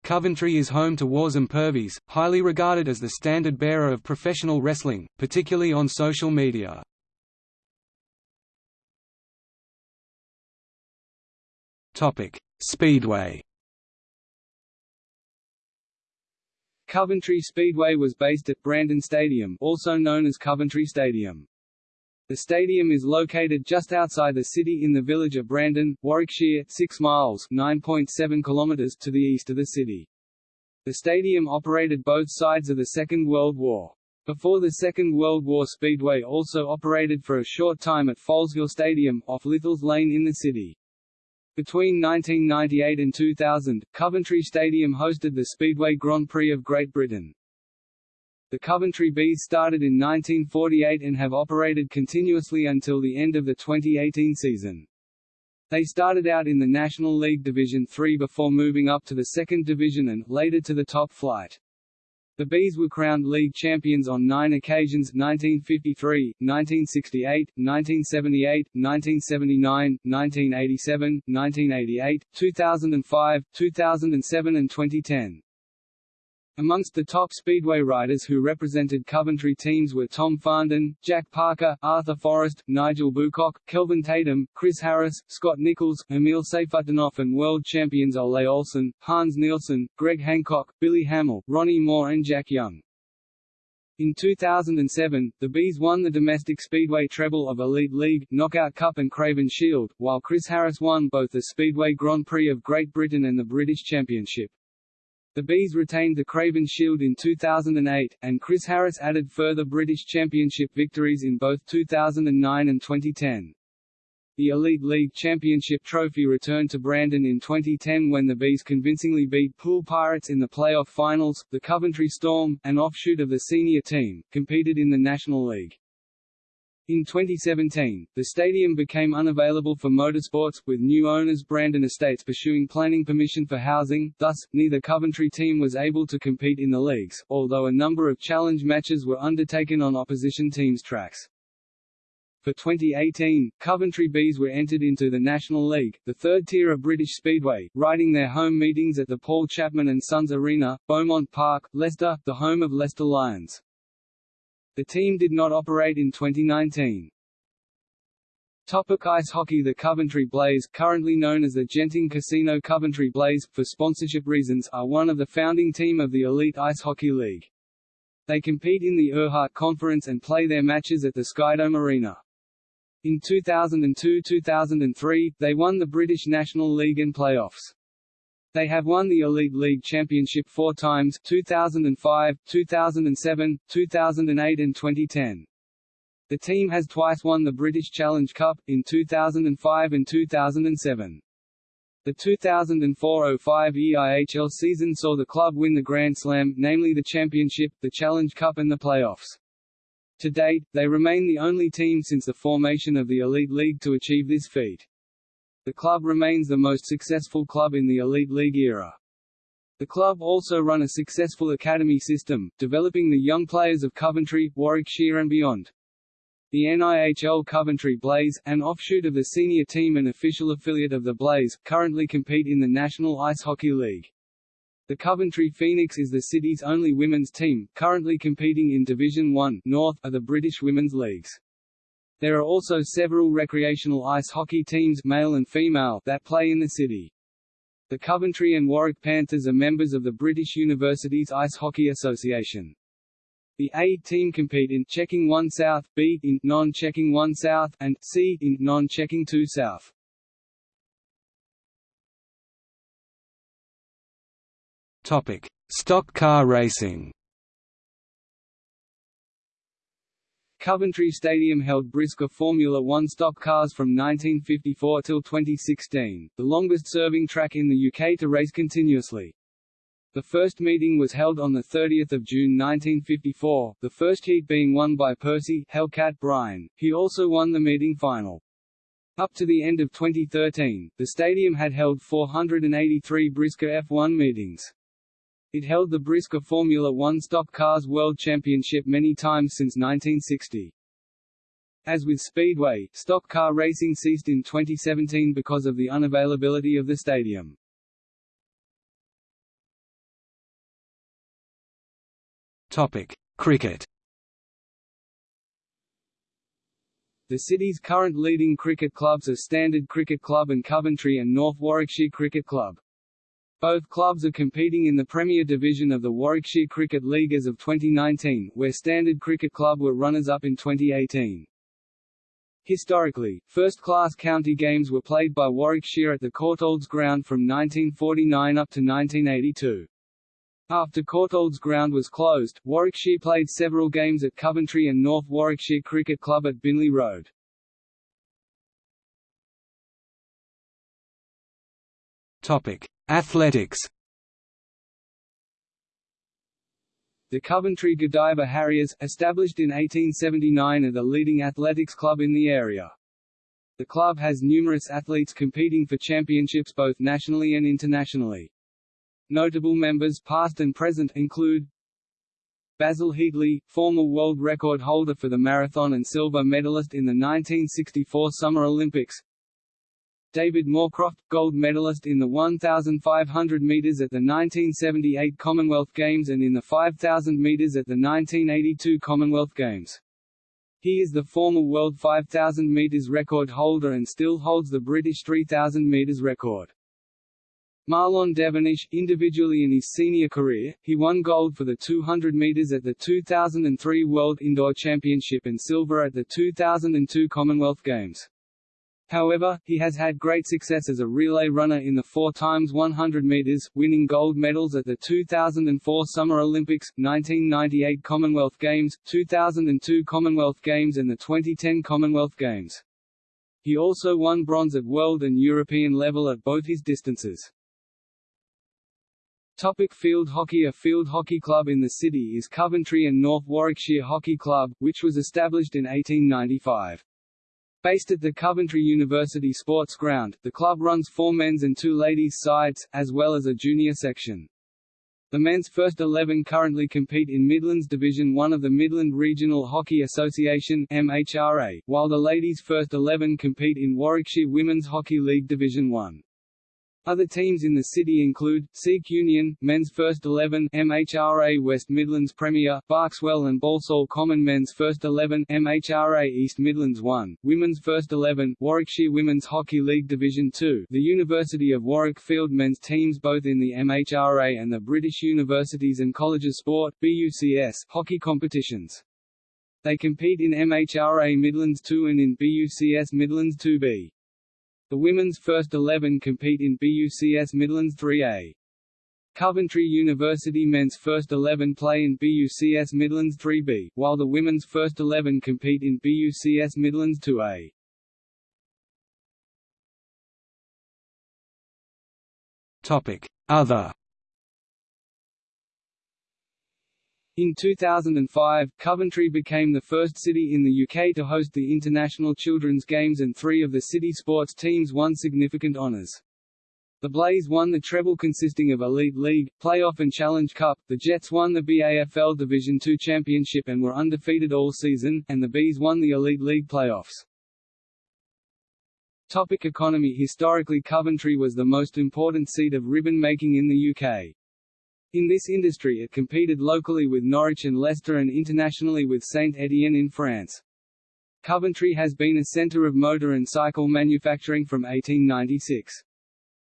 Coventry is home to Warzone Purvis, highly regarded as the standard bearer of professional wrestling, particularly on social media. Topic: Speedway. Coventry Speedway was based at Brandon Stadium, also known as Coventry Stadium. The stadium is located just outside the city in the village of Brandon, Warwickshire, 6 miles (9.7 kilometers) to the east of the city. The stadium operated both sides of the Second World War. Before the Second World War Speedway also operated for a short time at Foleshill Stadium, off Lythalls Lane in the city. Between 1998 and 2000, Coventry Stadium hosted the Speedway Grand Prix of Great Britain. The Coventry Bees started in 1948 and have operated continuously until the end of the 2018 season. They started out in the National League Division 3 before moving up to the second division and, later to the top flight. The Bees were crowned league champions on nine occasions 1953, 1968, 1978, 1979, 1987, 1988, 2005, 2007 and 2010. Amongst the top speedway riders who represented Coventry teams were Tom Farndon, Jack Parker, Arthur Forrest, Nigel Boocock, Kelvin Tatum, Chris Harris, Scott Nicholls, Emil Sayfutdinov and world champions Ole Olsen, Hans Nielsen, Greg Hancock, Billy Hamill, Ronnie Moore and Jack Young. In 2007, the Bees won the domestic speedway treble of Elite League, Knockout Cup and Craven Shield, while Chris Harris won both the Speedway Grand Prix of Great Britain and the British Championship. The Bees retained the Craven Shield in 2008, and Chris Harris added further British Championship victories in both 2009 and 2010. The Elite League Championship trophy returned to Brandon in 2010 when the Bees convincingly beat Poole Pirates in the playoff finals. The Coventry Storm, an offshoot of the senior team, competed in the National League. In 2017, the stadium became unavailable for motorsports, with new owners Brandon Estates pursuing planning permission for housing, thus, neither Coventry team was able to compete in the leagues, although a number of challenge matches were undertaken on opposition teams' tracks. For 2018, Coventry Bees were entered into the National League, the third tier of British Speedway, riding their home meetings at the Paul Chapman and Sons Arena, Beaumont Park, Leicester, the home of Leicester Lions. The team did not operate in 2019. Topic ice hockey The Coventry Blaze, currently known as the Genting Casino Coventry Blaze, for sponsorship reasons, are one of the founding team of the Elite Ice Hockey League. They compete in the Erhardt Conference and play their matches at the Skydome Arena. In 2002–2003, they won the British National League and playoffs. They have won the Elite League Championship four times 2005, 2007, 2008 and 2010. The team has twice won the British Challenge Cup, in 2005 and 2007. The 2004–05 EIHL season saw the club win the Grand Slam, namely the Championship, the Challenge Cup and the playoffs. To date, they remain the only team since the formation of the Elite League to achieve this feat. The club remains the most successful club in the Elite League era. The club also run a successful academy system, developing the young players of Coventry, Warwickshire and beyond. The NIHL Coventry Blaze, an offshoot of the senior team and official affiliate of the Blaze, currently compete in the National Ice Hockey League. The Coventry Phoenix is the city's only women's team, currently competing in Division 1 North of the British Women's Leagues. There are also several recreational ice hockey teams male and female that play in the city. The Coventry and Warwick Panthers are members of the British Universities Ice Hockey Association. The A team compete in checking 1 South, B in non-checking 1 South, and C in non-checking 2 South. Topic: Stock car racing. Coventry Stadium held BriSCA Formula One stock cars from 1954 till 2016, the longest-serving track in the UK to race continuously. The first meeting was held on 30 June 1954, the first heat being won by Percy Hellcat Bryan. He also won the meeting final. Up to the end of 2013, the stadium had held 483 BriSCA F1 meetings. It held the BriSCA Formula One Stock Cars World Championship many times since 1960. As with Speedway, stock car racing ceased in 2017 because of the unavailability of the stadium. Topic: Cricket. The city's current leading cricket clubs are Standard Cricket Club and Coventry and North Warwickshire Cricket Club. Both clubs are competing in the Premier Division of the Warwickshire Cricket League as of 2019, where Standard Cricket Club were runners-up in 2018. Historically, first-class county games were played by Warwickshire at the Courtaulds Ground from 1949 up to 1982. After Courtaulds Ground was closed, Warwickshire played several games at Coventry and North Warwickshire Cricket Club at Binley Road. Topic: Athletics. The Coventry Godiva Harriers, established in 1879 are the leading athletics club in the area. The club has numerous athletes competing for championships both nationally and internationally. Notable members past and present include Basil Heatley, former world record holder for the marathon and silver medalist in the 1964 Summer Olympics David Moorcroft, gold medalist in the 1,500 metres at the 1978 Commonwealth Games and in the 5,000 metres at the 1982 Commonwealth Games. He is the former world 5,000 metres record holder and still holds the British 3,000 metres record. Marlon Devonish, individually in his senior career, he won gold for the 200 metres at the 2003 World Indoor Championship and silver at the 2002 Commonwealth Games. However, he has had great success as a relay runner in the 4 x 100 meters, winning gold medals at the 2004 Summer Olympics, 1998 Commonwealth Games, 2002 Commonwealth Games and the 2010 Commonwealth Games. He also won bronze at world and European level at both his distances. Topic field hockey A field hockey club in the city is Coventry and North Warwickshire Hockey Club, which was established in 1895. Based at the Coventry University Sports Ground, the club runs four men's and two ladies' sides, as well as a junior section. The men's first 11 currently compete in Midlands Division 1 of the Midland Regional Hockey Association MHRA, while the ladies' first 11 compete in Warwickshire Women's Hockey League Division 1. Other teams in the city include, Sikh Union, Men's First Eleven MHRA West Midlands Premier, Berkswell and Balsall Common Men's First Eleven MHRA East Midlands 1, Women's First Eleven, Warwickshire Women's Hockey League Division 2, the University of Warwick Field men's teams both in the MHRA and the British Universities and Colleges Sport BUCS, hockey competitions. They compete in MHRA Midlands 2 and in BUCS Midlands 2B. The women's first 11 compete in BUCS Midlands 3A. Coventry University men's first 11 play in BUCS Midlands 3B, while the women's first 11 compete in BUCS Midlands 2A. Topic: Other In 2005, Coventry became the first city in the UK to host the International Children's Games and three of the city sports teams won significant honours. The Blaze won the treble consisting of Elite League, Playoff and Challenge Cup, the Jets won the BAFL Division II Championship and were undefeated all season, and the Bees won the Elite League playoffs. Topic economy Historically Coventry was the most important seat of ribbon making in the UK. In this industry it competed locally with Norwich and Leicester and internationally with Saint-Étienne in France. Coventry has been a centre of motor and cycle manufacturing from 1896.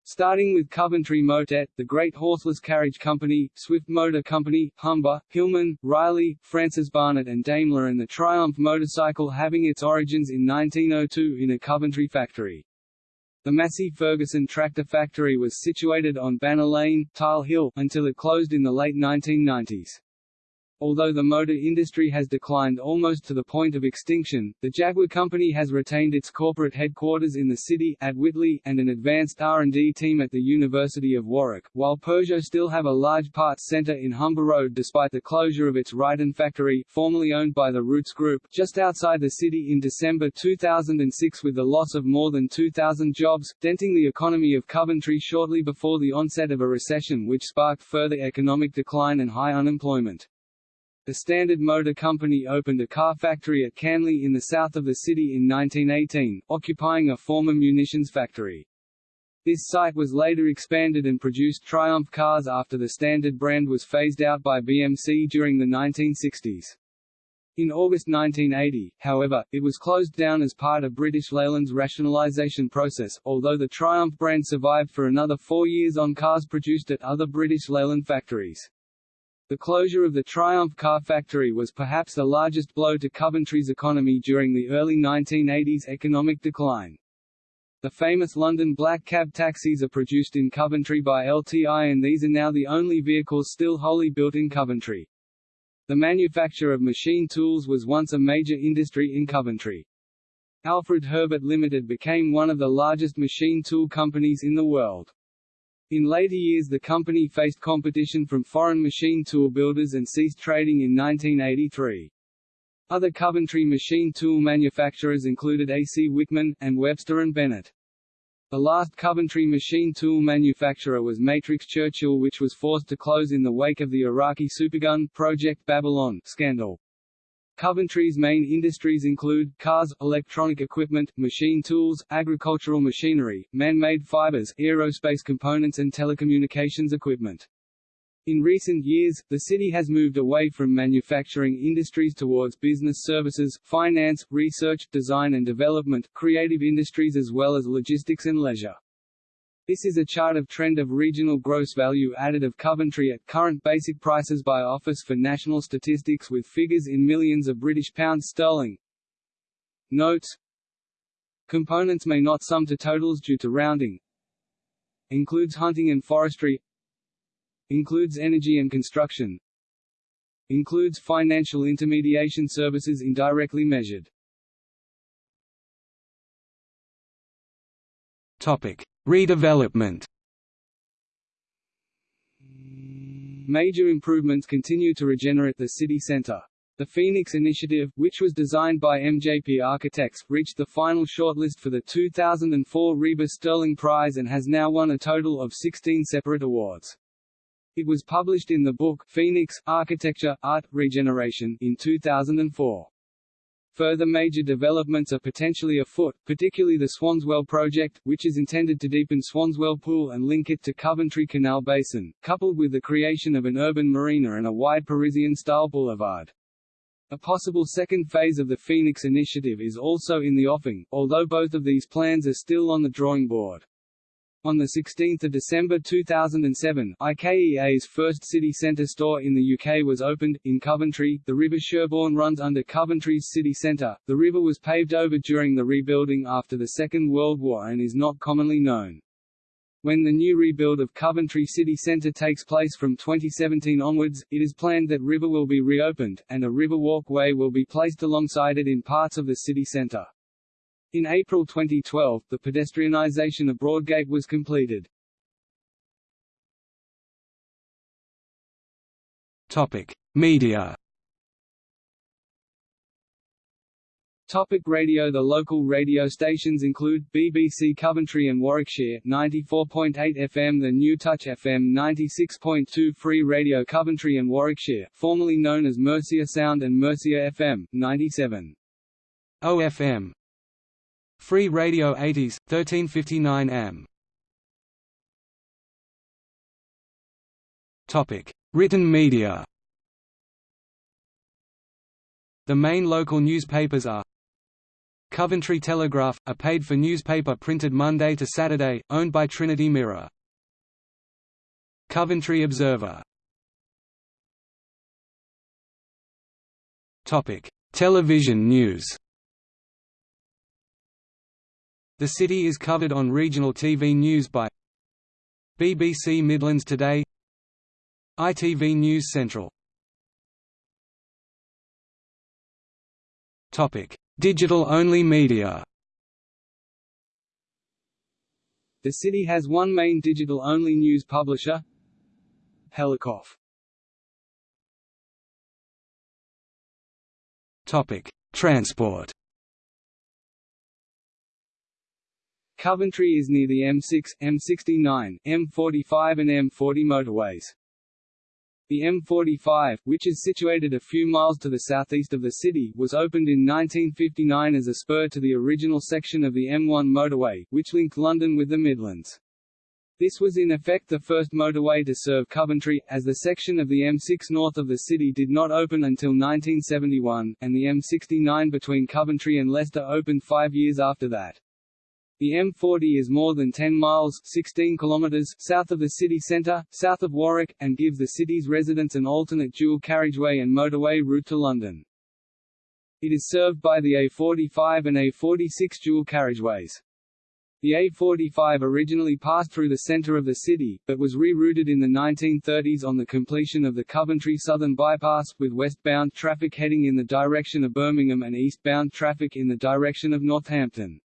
Starting with Coventry Motette, the Great Horseless Carriage Company, Swift Motor Company, Humber, Hillman, Riley, Francis Barnett and Daimler and the Triumph motorcycle having its origins in 1902 in a Coventry factory. The Massey Ferguson tractor factory was situated on Banner Lane, Tile Hill, until it closed in the late 1990s. Although the motor industry has declined almost to the point of extinction, the Jaguar Company has retained its corporate headquarters in the city, at Whitley, and an advanced R&D team at the University of Warwick, while Peugeot still have a large parts centre in Humber Road despite the closure of its Ryton factory, formerly owned by the Rootes Group, just outside the city in December 2006 with the loss of more than 2,000 jobs, denting the economy of Coventry shortly before the onset of a recession which sparked further economic decline and high unemployment. The Standard Motor Company opened a car factory at Canley in the south of the city in 1918, occupying a former munitions factory. This site was later expanded and produced Triumph cars after the Standard brand was phased out by BMC during the 1960s. In August 1980, however, it was closed down as part of British Leyland's rationalisation process, although the Triumph brand survived for another four years on cars produced at other British Leyland factories. The closure of the Triumph car factory was perhaps the largest blow to Coventry's economy during the early 1980s economic decline. The famous London black cab taxis are produced in Coventry by LTI and these are now the only vehicles still wholly built in Coventry. The manufacture of machine tools was once a major industry in Coventry. Alfred Herbert Limited became one of the largest machine tool companies in the world. In later years the company faced competition from foreign machine tool builders and ceased trading in 1983. Other Coventry machine tool manufacturers included A.C. Wickman, and Webster and Bennett. The last Coventry machine tool manufacturer was Matrix Churchill which was forced to close in the wake of the Iraqi supergun Project Babylon scandal. Coventry's main industries include, cars, electronic equipment, machine tools, agricultural machinery, man-made fibers, aerospace components and telecommunications equipment. In recent years, the city has moved away from manufacturing industries towards business services, finance, research, design and development, creative industries as well as logistics and leisure. This is a chart of trend of regional gross value added of Coventry at current basic prices by Office for National Statistics with figures in millions of British pounds sterling. Notes Components may not sum to totals due to rounding. Includes hunting and forestry. Includes energy and construction. Includes financial intermediation services indirectly measured. Topic: Redevelopment. Major improvements continue to regenerate the city centre. The Phoenix Initiative, which was designed by MJP Architects, reached the final shortlist for the 2004 RIBA Stirling Prize and has now won a total of 16 separate awards. It was published in the book Phoenix, Architecture, Art, Regeneration in 2004. Further major developments are potentially afoot, particularly the Swanswell project, which is intended to deepen Swanswell Pool and link it to Coventry Canal Basin, coupled with the creation of an urban marina and a wide Parisian-style boulevard. A possible second phase of the Phoenix initiative is also in the offing, although both of these plans are still on the drawing board. On 16 December 2007, IKEA's first city centre store in the UK was opened, in Coventry. The River Sherbourne runs under Coventry's city centre. The river was paved over during the rebuilding after the Second World War and is not commonly known. When the new rebuild of Coventry City Centre takes place from 2017 onwards, it is planned that River will be reopened, and a river walkway will be placed alongside it in parts of the city centre. In April 2012, the pedestrianisation of Broadgate was completed. Topic: Media. Topic radio The local radio stations include, BBC Coventry and Warwickshire, 94.8 FM The New Touch FM 96.2 Free Radio Coventry and Warwickshire, formerly known as Mercia Sound and Mercia FM, 97. OFM Free Radio 80s, 1359 am. Topic: Written media. The main local newspapers are Coventry Telegraph, a paid-for newspaper printed Monday to Saturday, owned by Trinity Mirror. Coventry Observer. Topic: Television news. The city is covered on regional TV news by BBC Midlands Today ITV News Central. Digital-only media. The city has one main digital-only news publisher Helicoff. Transport Coventry is near the M6, M69, M45 and M40 motorways. The M45, which is situated a few miles to the southeast of the city, was opened in 1959 as a spur to the original section of the M1 motorway, which linked London with the Midlands. This was in effect the first motorway to serve Coventry, as the section of the M6 north of the city did not open until 1971, and the M69 between Coventry and Leicester opened five years after that. The M40 is more than 10 miles 16 kilometers south of the city centre, south of Warwick, and gives the city's residents an alternate dual carriageway and motorway route to London. It is served by the A45 and A46 dual carriageways. The A45 originally passed through the centre of the city, but was rerouted in the 1930s on the completion of the Coventry Southern Bypass, with westbound traffic heading in the direction of Birmingham and eastbound traffic in the direction of Northampton.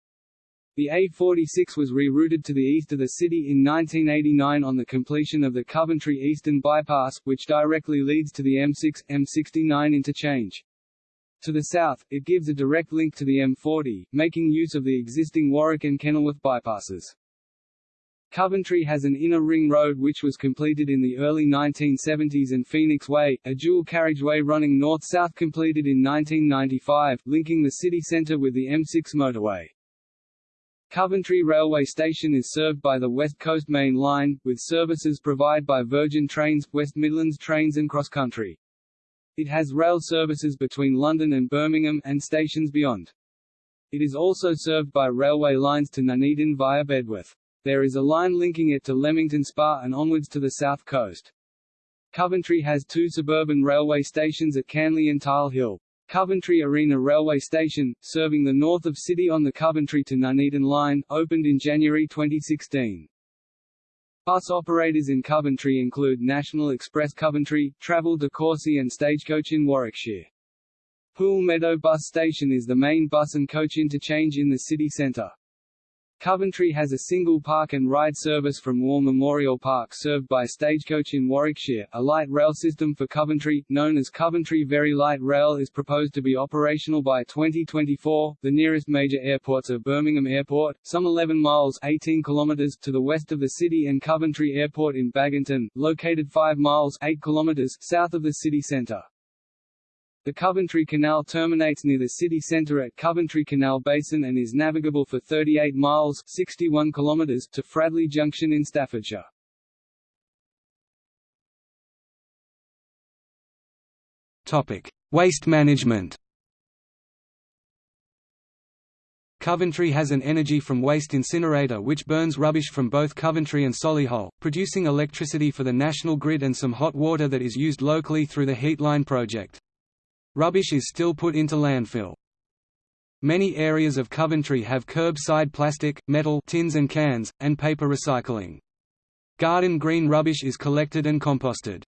The A46 was rerouted to the east of the city in 1989 on the completion of the Coventry Eastern Bypass, which directly leads to the M6, M69 interchange. To the south, it gives a direct link to the M40, making use of the existing Warwick and Kenilworth bypasses. Coventry has an inner ring road which was completed in the early 1970s and Phoenix Way, a dual carriageway running north-south completed in 1995, linking the city centre with the M6 motorway. Coventry Railway Station is served by the West Coast Main Line, with services provided by Virgin Trains, West Midlands Trains and Cross Country. It has rail services between London and Birmingham, and stations beyond. It is also served by railway lines to Nuneaton via Bedworth. There is a line linking it to Leamington Spa and onwards to the south coast. Coventry has two suburban railway stations at Canley and Tile Hill. Coventry Arena Railway Station, serving the north of City on the Coventry to Nuneaton line, opened in January 2016. Bus operators in Coventry include National Express Coventry, Travel de Courcy and Stagecoach in Warwickshire. Pool Meadow Bus Station is the main bus and coach interchange in the city centre. Coventry has a single park and ride service from War Memorial Park served by Stagecoach in Warwickshire. A light rail system for Coventry, known as Coventry Very Light Rail is proposed to be operational by 2024. The nearest major airports are Birmingham Airport, some 11 miles 18 kilometers to the west of the city and Coventry Airport in Baginton, located 5 miles 8 kilometers south of the city centre. The Coventry Canal terminates near the city centre at Coventry Canal Basin and is navigable for 38 miles 61 kilometers to Fradley Junction in Staffordshire. Topic: Waste management. Coventry has an energy from waste incinerator which burns rubbish from both Coventry and Solihull, producing electricity for the national grid and some hot water that is used locally through the Heatline project. Rubbish is still put into landfill. Many areas of Coventry have curbside plastic, metal tins and cans, and paper recycling. Garden green rubbish is collected and composted.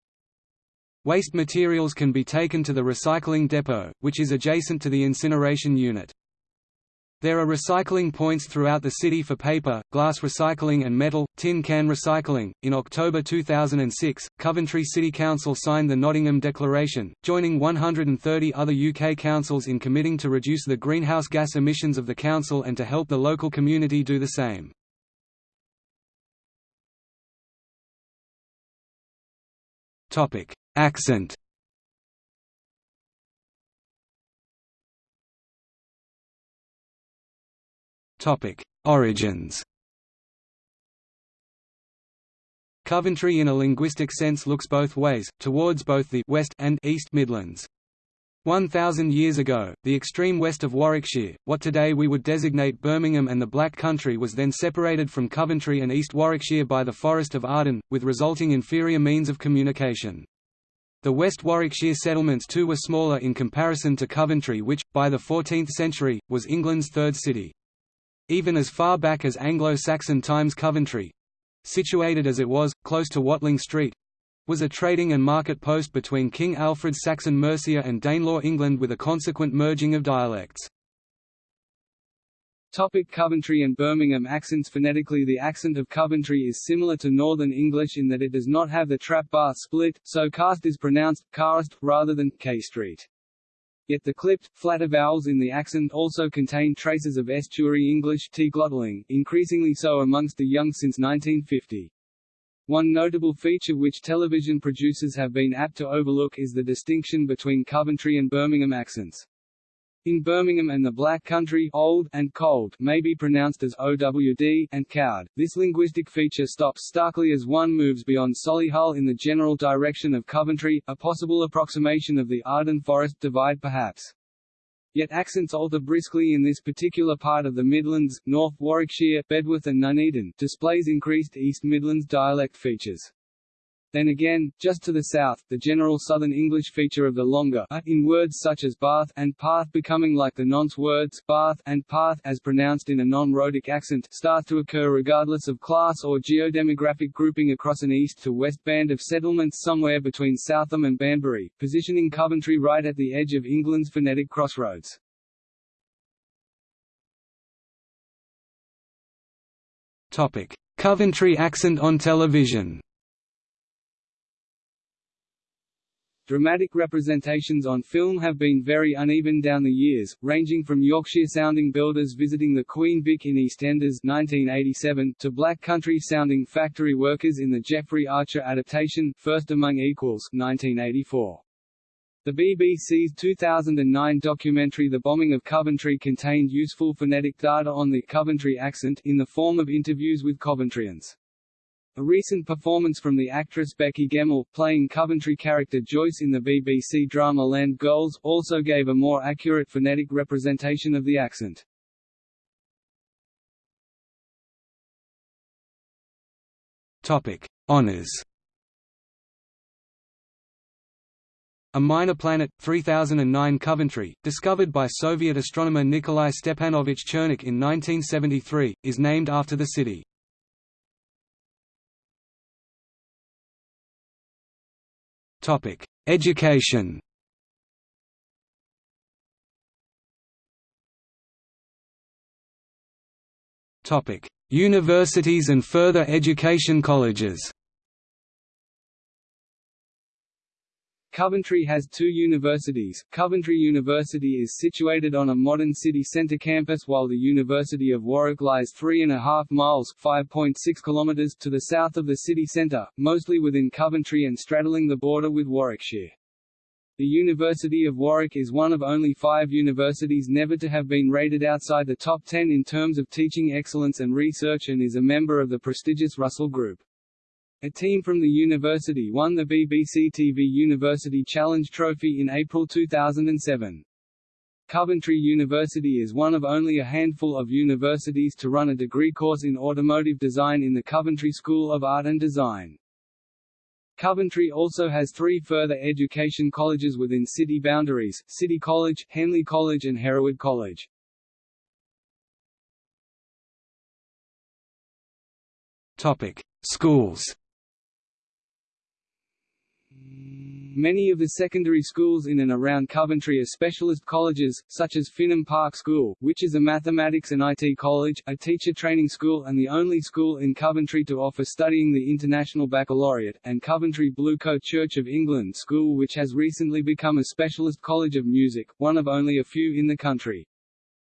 Waste materials can be taken to the recycling depot, which is adjacent to the incineration unit. There are recycling points throughout the city for paper, glass recycling and metal, tin can recycling. In October 2006, Coventry City Council signed the Nottingham Declaration, joining 130 other UK councils in committing to reduce the greenhouse gas emissions of the council and to help the local community do the same. Topic: Accent Topic: Origins. Coventry in a linguistic sense looks both ways, towards both the West and East Midlands. One thousand years ago, the extreme west of Warwickshire, what today we would designate Birmingham and the Black Country was then separated from Coventry and East Warwickshire by the Forest of Arden, with resulting inferior means of communication. The West Warwickshire settlements too were smaller in comparison to Coventry which, by the 14th century, was England's third city. Even as far back as Anglo-Saxon times Coventry—situated as it was, close to Watling Street—was a trading and market post between King Alfred's Saxon Mercia and Danelaw England with a consequent merging of dialects. Topic Coventry and Birmingham accents Phonetically the accent of Coventry is similar to Northern English in that it does not have the trap bath split, so cast is pronounced, cast, rather than K Street. Yet the clipped, flatter vowels in the accent also contain traces of estuary English T-glottaling, increasingly so amongst the young since 1950. One notable feature which television producers have been apt to overlook is the distinction between Coventry and Birmingham accents. In Birmingham and the Black Country old and cold may be pronounced as OWD and cowed. This linguistic feature stops starkly as one moves beyond Solihull in the general direction of Coventry, a possible approximation of the Arden Forest divide perhaps. Yet accents alter briskly in this particular part of the Midlands, North Warwickshire, Bedworth and Nuneaton, displays increased East Midlands dialect features. Then again, just to the south, the general Southern English feature of the longer a in words such as bath and path becoming like the nonce words bath and path as pronounced in a non-rhotic accent start to occur regardless of class or geodemographic grouping across an east to west band of settlements somewhere between Southam and Banbury, positioning Coventry right at the edge of England's phonetic crossroads. Topic: Coventry accent on television. Dramatic representations on film have been very uneven down the years, ranging from Yorkshire-sounding builders visiting the Queen Vic in EastEnders 1987 to black country-sounding factory workers in the Jeffrey Archer adaptation First Among Equals 1984. The BBC's 2009 documentary The Bombing of Coventry contained useful phonetic data on the Coventry accent in the form of interviews with Coventrians. A recent performance from the actress Becci Gemmell, playing Coventry character Joyce in the BBC drama Land Girls, also gave a more accurate phonetic representation of the accent. Topic: Honors. A minor planet, 3009 Coventry, discovered by Soviet astronomer Nikolai Stepanovich Chernykh in 1973, is named after the city. Topic: Education. Topic: Universities and further education colleges. Coventry has two universities. Coventry University is situated on a modern city centre campus while the University of Warwick lies three and a half miles (5.6 kilometres) to the south of the city centre, mostly within Coventry and straddling the border with Warwickshire. The University of Warwick is one of only five universities never to have been rated outside the top ten in terms of teaching excellence and research and is a member of the prestigious Russell Group. A team from the university won the BBC TV University Challenge Trophy in April 2007. Coventry University is one of only a handful of universities to run a degree course in automotive design in the Coventry School of Art and Design. Coventry also has three further education colleges within city boundaries, City College, Henley College and Hereward College. Schools. Many of the secondary schools in and around Coventry are specialist colleges, such as Finham Park School, which is a mathematics and IT college, a teacher training school and the only school in Coventry to offer studying the International Baccalaureate, and Coventry Blue Coat Church of England School which has recently become a specialist college of music, one of only a few in the country.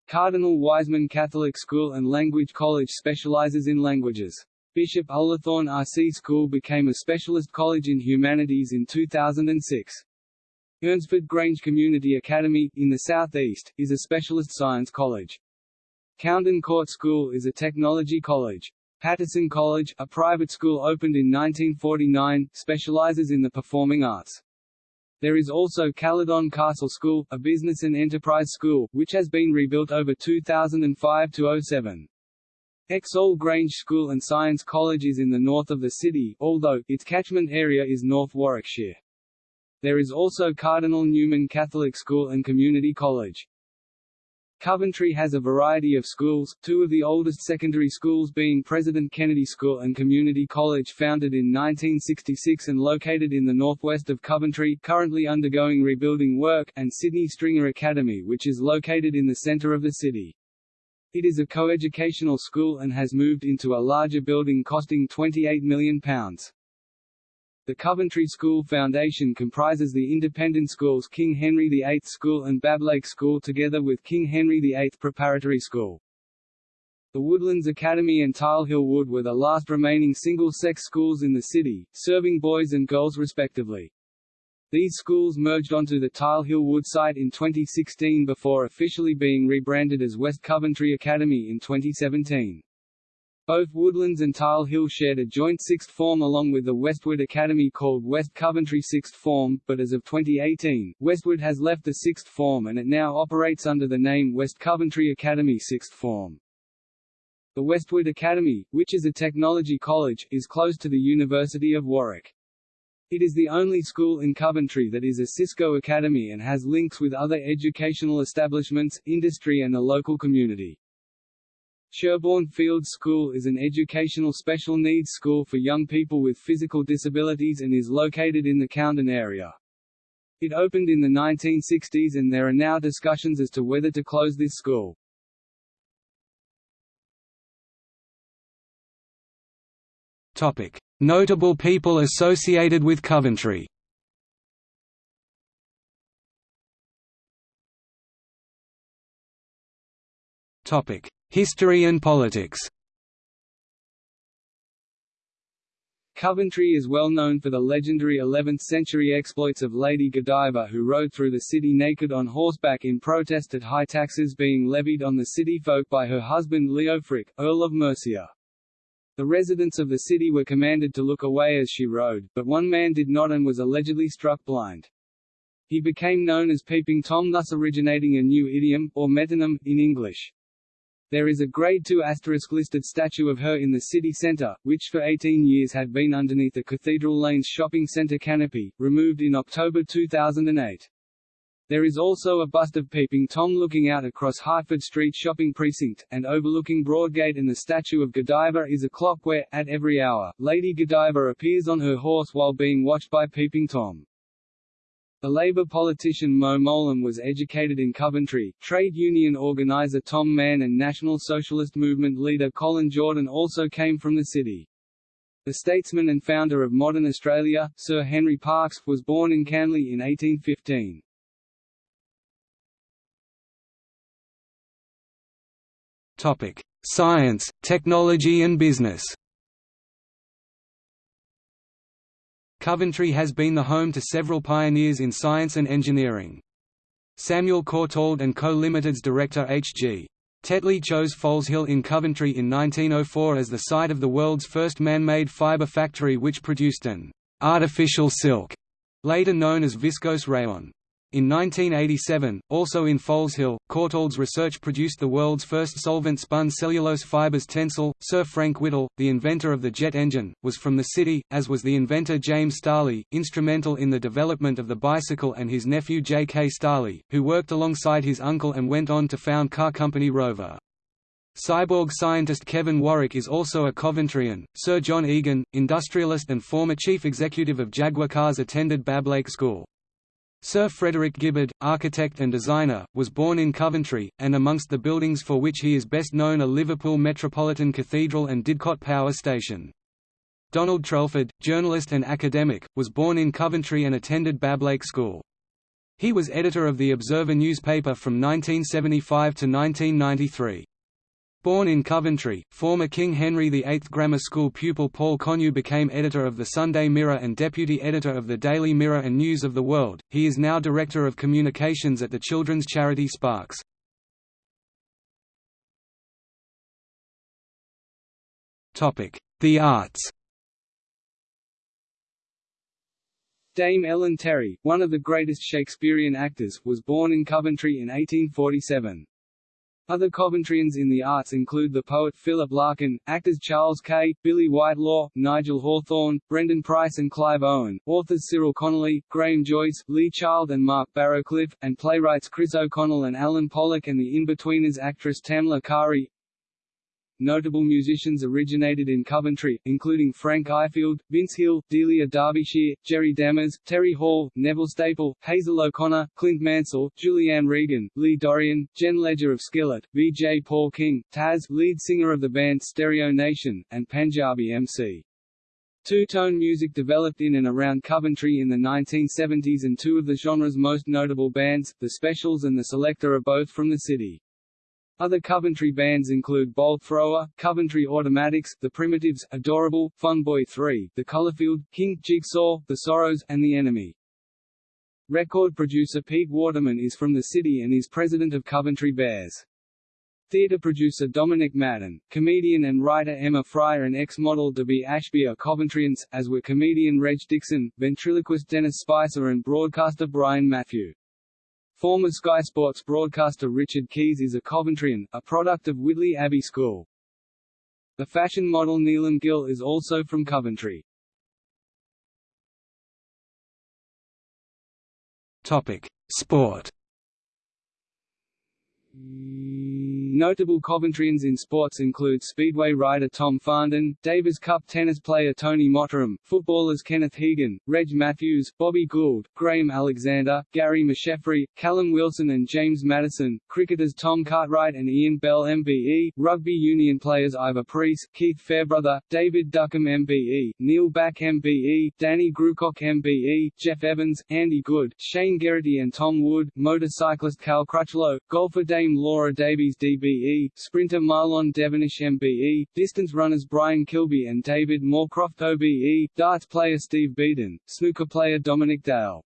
Cardinal Wiseman Catholic School and Language College specializes in languages. Bishop Ullathorne RC School became a specialist college in humanities in 2006. Ernesford Grange Community Academy, in the southeast, is a specialist science college. Coundon Court School is a technology college. Pattison College, a private school opened in 1949, specializes in the performing arts. There is also Caludon Castle School, a business and enterprise school, which has been rebuilt over 2005 to 07. Exhall Grange School and Science College is in the north of the city, although, its catchment area is North Warwickshire. There is also Cardinal Newman Catholic School and Community College. Coventry has a variety of schools, two of the oldest secondary schools being President Kennedy School and Community College founded in 1966 and located in the northwest of Coventry currently undergoing rebuilding work, and Sidney Stringer Academy which is located in the centre of the city. It is a coeducational school and has moved into a larger building costing £28 million. The Coventry School Foundation comprises the independent schools King Henry VIII School and Bablake School together with King Henry VIII Preparatory School. The Woodlands Academy and Tile Hill Wood were the last remaining single-sex schools in the city, serving boys and girls respectively. These schools merged onto the Tile Hill Wood site in 2016 before officially being rebranded as West Coventry Academy in 2017. Both Woodlands and Tile Hill shared a joint sixth form along with the Westwood Academy called West Coventry Sixth Form, but as of 2018, Westwood has left the sixth form and it now operates under the name West Coventry Academy Sixth Form. The Westwood Academy, which is a technology college, is close to the University of Warwick. It is the only school in Coventry that is a Cisco Academy and has links with other educational establishments, industry and the local community. Sherborne Fields School is an educational special needs school for young people with physical disabilities and is located in the Coundon area. It opened in the 1960s and there are now discussions as to whether to close this school. Topic: Notable people associated with Coventry History and politics Coventry is well known for the legendary 11th-century exploits of Lady Godiva who rode through the city naked on horseback in protest at high taxes being levied on the city folk by her husband Leofric, Earl of Mercia. The residents of the city were commanded to look away as she rode, but one man did not and was allegedly struck blind. He became known as Peeping Tom thus originating a new idiom, or metonym, in English. There is a Grade II listed statue of her in the city centre, which for 18 years had been underneath the Cathedral Lanes shopping centre canopy, removed in October 2008. There is also a bust of Peeping Tom looking out across Hertford Street shopping precinct, and overlooking Broadgate and the statue of Godiva is a clock where, at every hour, Lady Godiva appears on her horse while being watched by Peeping Tom. The Labour politician Mo Mowlam was educated in Coventry, trade union organiser Tom Mann and National Socialist Movement leader Colin Jordan also came from the city. The statesman and founder of modern Australia, Sir Henry Parkes, was born in Canley in 1815. Science, technology and business. Coventry has been the home to several pioneers in science and engineering. Samuel Courtauld and Co. Limited's director H.G. Tetley chose Foleshill in Coventry in 1904 as the site of the world's first man-made fibre factory which produced an artificial silk, later known as viscose rayon. In 1987, also in Foleshill, Courtauld's research produced the world's first solvent-spun cellulose fibers Tencel. Sir Frank Whittle, the inventor of the jet engine, was from the city, as was the inventor James Starley, instrumental in the development of the bicycle and his nephew J. K. Starley, who worked alongside his uncle and went on to found car company Rover. Cyborg scientist Kevin Warwick is also a Coventryan. Sir John Egan, industrialist and former chief executive of Jaguar Cars attended Bablake School. Sir Frederick Gibberd, architect and designer, was born in Coventry, and amongst the buildings for which he is best known are Liverpool Metropolitan Cathedral and Didcot Power Station. Donald Trelford, journalist and academic, was born in Coventry and attended Bablake School. He was editor of the Observer newspaper from 1975 to 1993. Born in Coventry, former King Henry VIII Grammar School pupil Paul Connew became editor of the Sunday Mirror and deputy editor of the Daily Mirror and News of the World. He is now director of communications at the children's charity Sparks. Topic: The arts. Dame Ellen Terry, one of the greatest Shakespearean actors, was born in Coventry in 1847. Other Coventryans in the arts include the poet Philip Larkin, actors Charles Kay, Billie Whitelaw, Nigel Hawthorne, Brendan Price and Clive Owen, authors Cyril Connolly, Graham Joyce, Lee Child and Mark Barrowcliffe, and playwrights Chris O'Connell and Alan Pollock and the In-Betweeners actress Tamla Kari. Notable musicians originated in Coventry, including Frank Ifield, Vince Hill, Delia Derbyshire, Jerry Dammers, Terry Hall, Neville Staple, Hazel O'Connor, Clint Mansell, Julianne Regan, Lee Dorrian, Jen Ledger of Skillet, V.J. Paul King, Taz, lead singer of the band Stereo Nation, and Panjabi MC. Two-tone music developed in and around Coventry in the 1970s and two of the genre's most notable bands, The Specials and The Selecter are both from the city. Other Coventry bands include Bolt Thrower, Coventry Automatics, The Primitives, Adorable, Funboy 3, The Colourfield, King, Jigsaw, The Sorrows, and The Enemy. Record producer Pete Waterman is from the city and is president of Coventry Bears. Theatre producer Dominic Madden, comedian and writer Emma Fryer and ex-model Debbie Ashby are Coventryans, as were comedian Reg Dixon, ventriloquist Dennis Spicer and broadcaster Brian Matthew. Former Sky Sports broadcaster Richard Keys is a Coventryan, a product of Whitley Abbey School. The fashion model Neelam Gill is also from Coventry. Topic: Sport. Notable Coventryans in sports include Speedway rider Tom Farndon, Davis Cup tennis player Tony Mottram, footballers Kenneth Hegan, Reg Matthews, Bobby Gould, Graham Alexander, Gary McSheffrey, Callum Wilson and James Maddison, cricketers Tom Cartwright and Ian Bell MBE, rugby union players Ivor Preece, Keith Fairbrother, David Duckham MBE, Neil Back MBE, Danny Grewcock MBE, Jeff Evans, Andy Goode, Shane Geraghty and Tom Wood, motorcyclist Cal Crutchlow, golfer Dame Laura Davies DBE, sprinter Marlon Devonish MBE, distance runners Brian Kilby and David Moorcroft OBE, darts player Steve Beaton, snooker player Dominic Dale.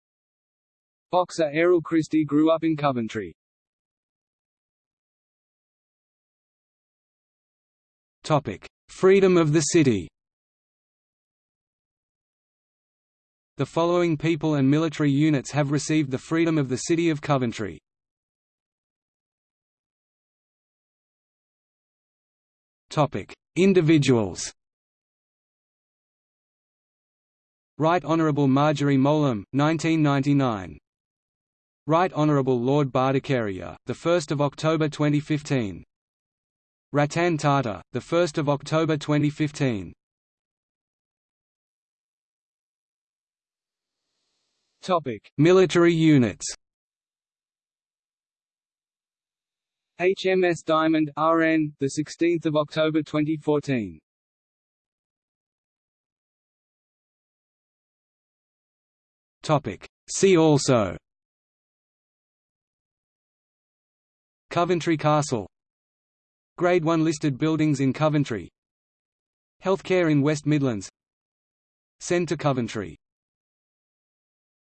Boxer Errol Christie grew up in Coventry. Topic: Freedom of the city. The following people and military units have received the freedom of the city of Coventry. Individuals. Right Honourable Marjorie Mowlam, 1999. Right Honourable Lord Bhattacharya, the 1st of October 2015. Ratan Tata, the 1st of October 2015. Topic: Military units. HMS Diamond RN, the 16th of October 2014. Topic: See also. Coventry Castle. Grade 1 listed buildings in Coventry. Healthcare in West Midlands. To Coventry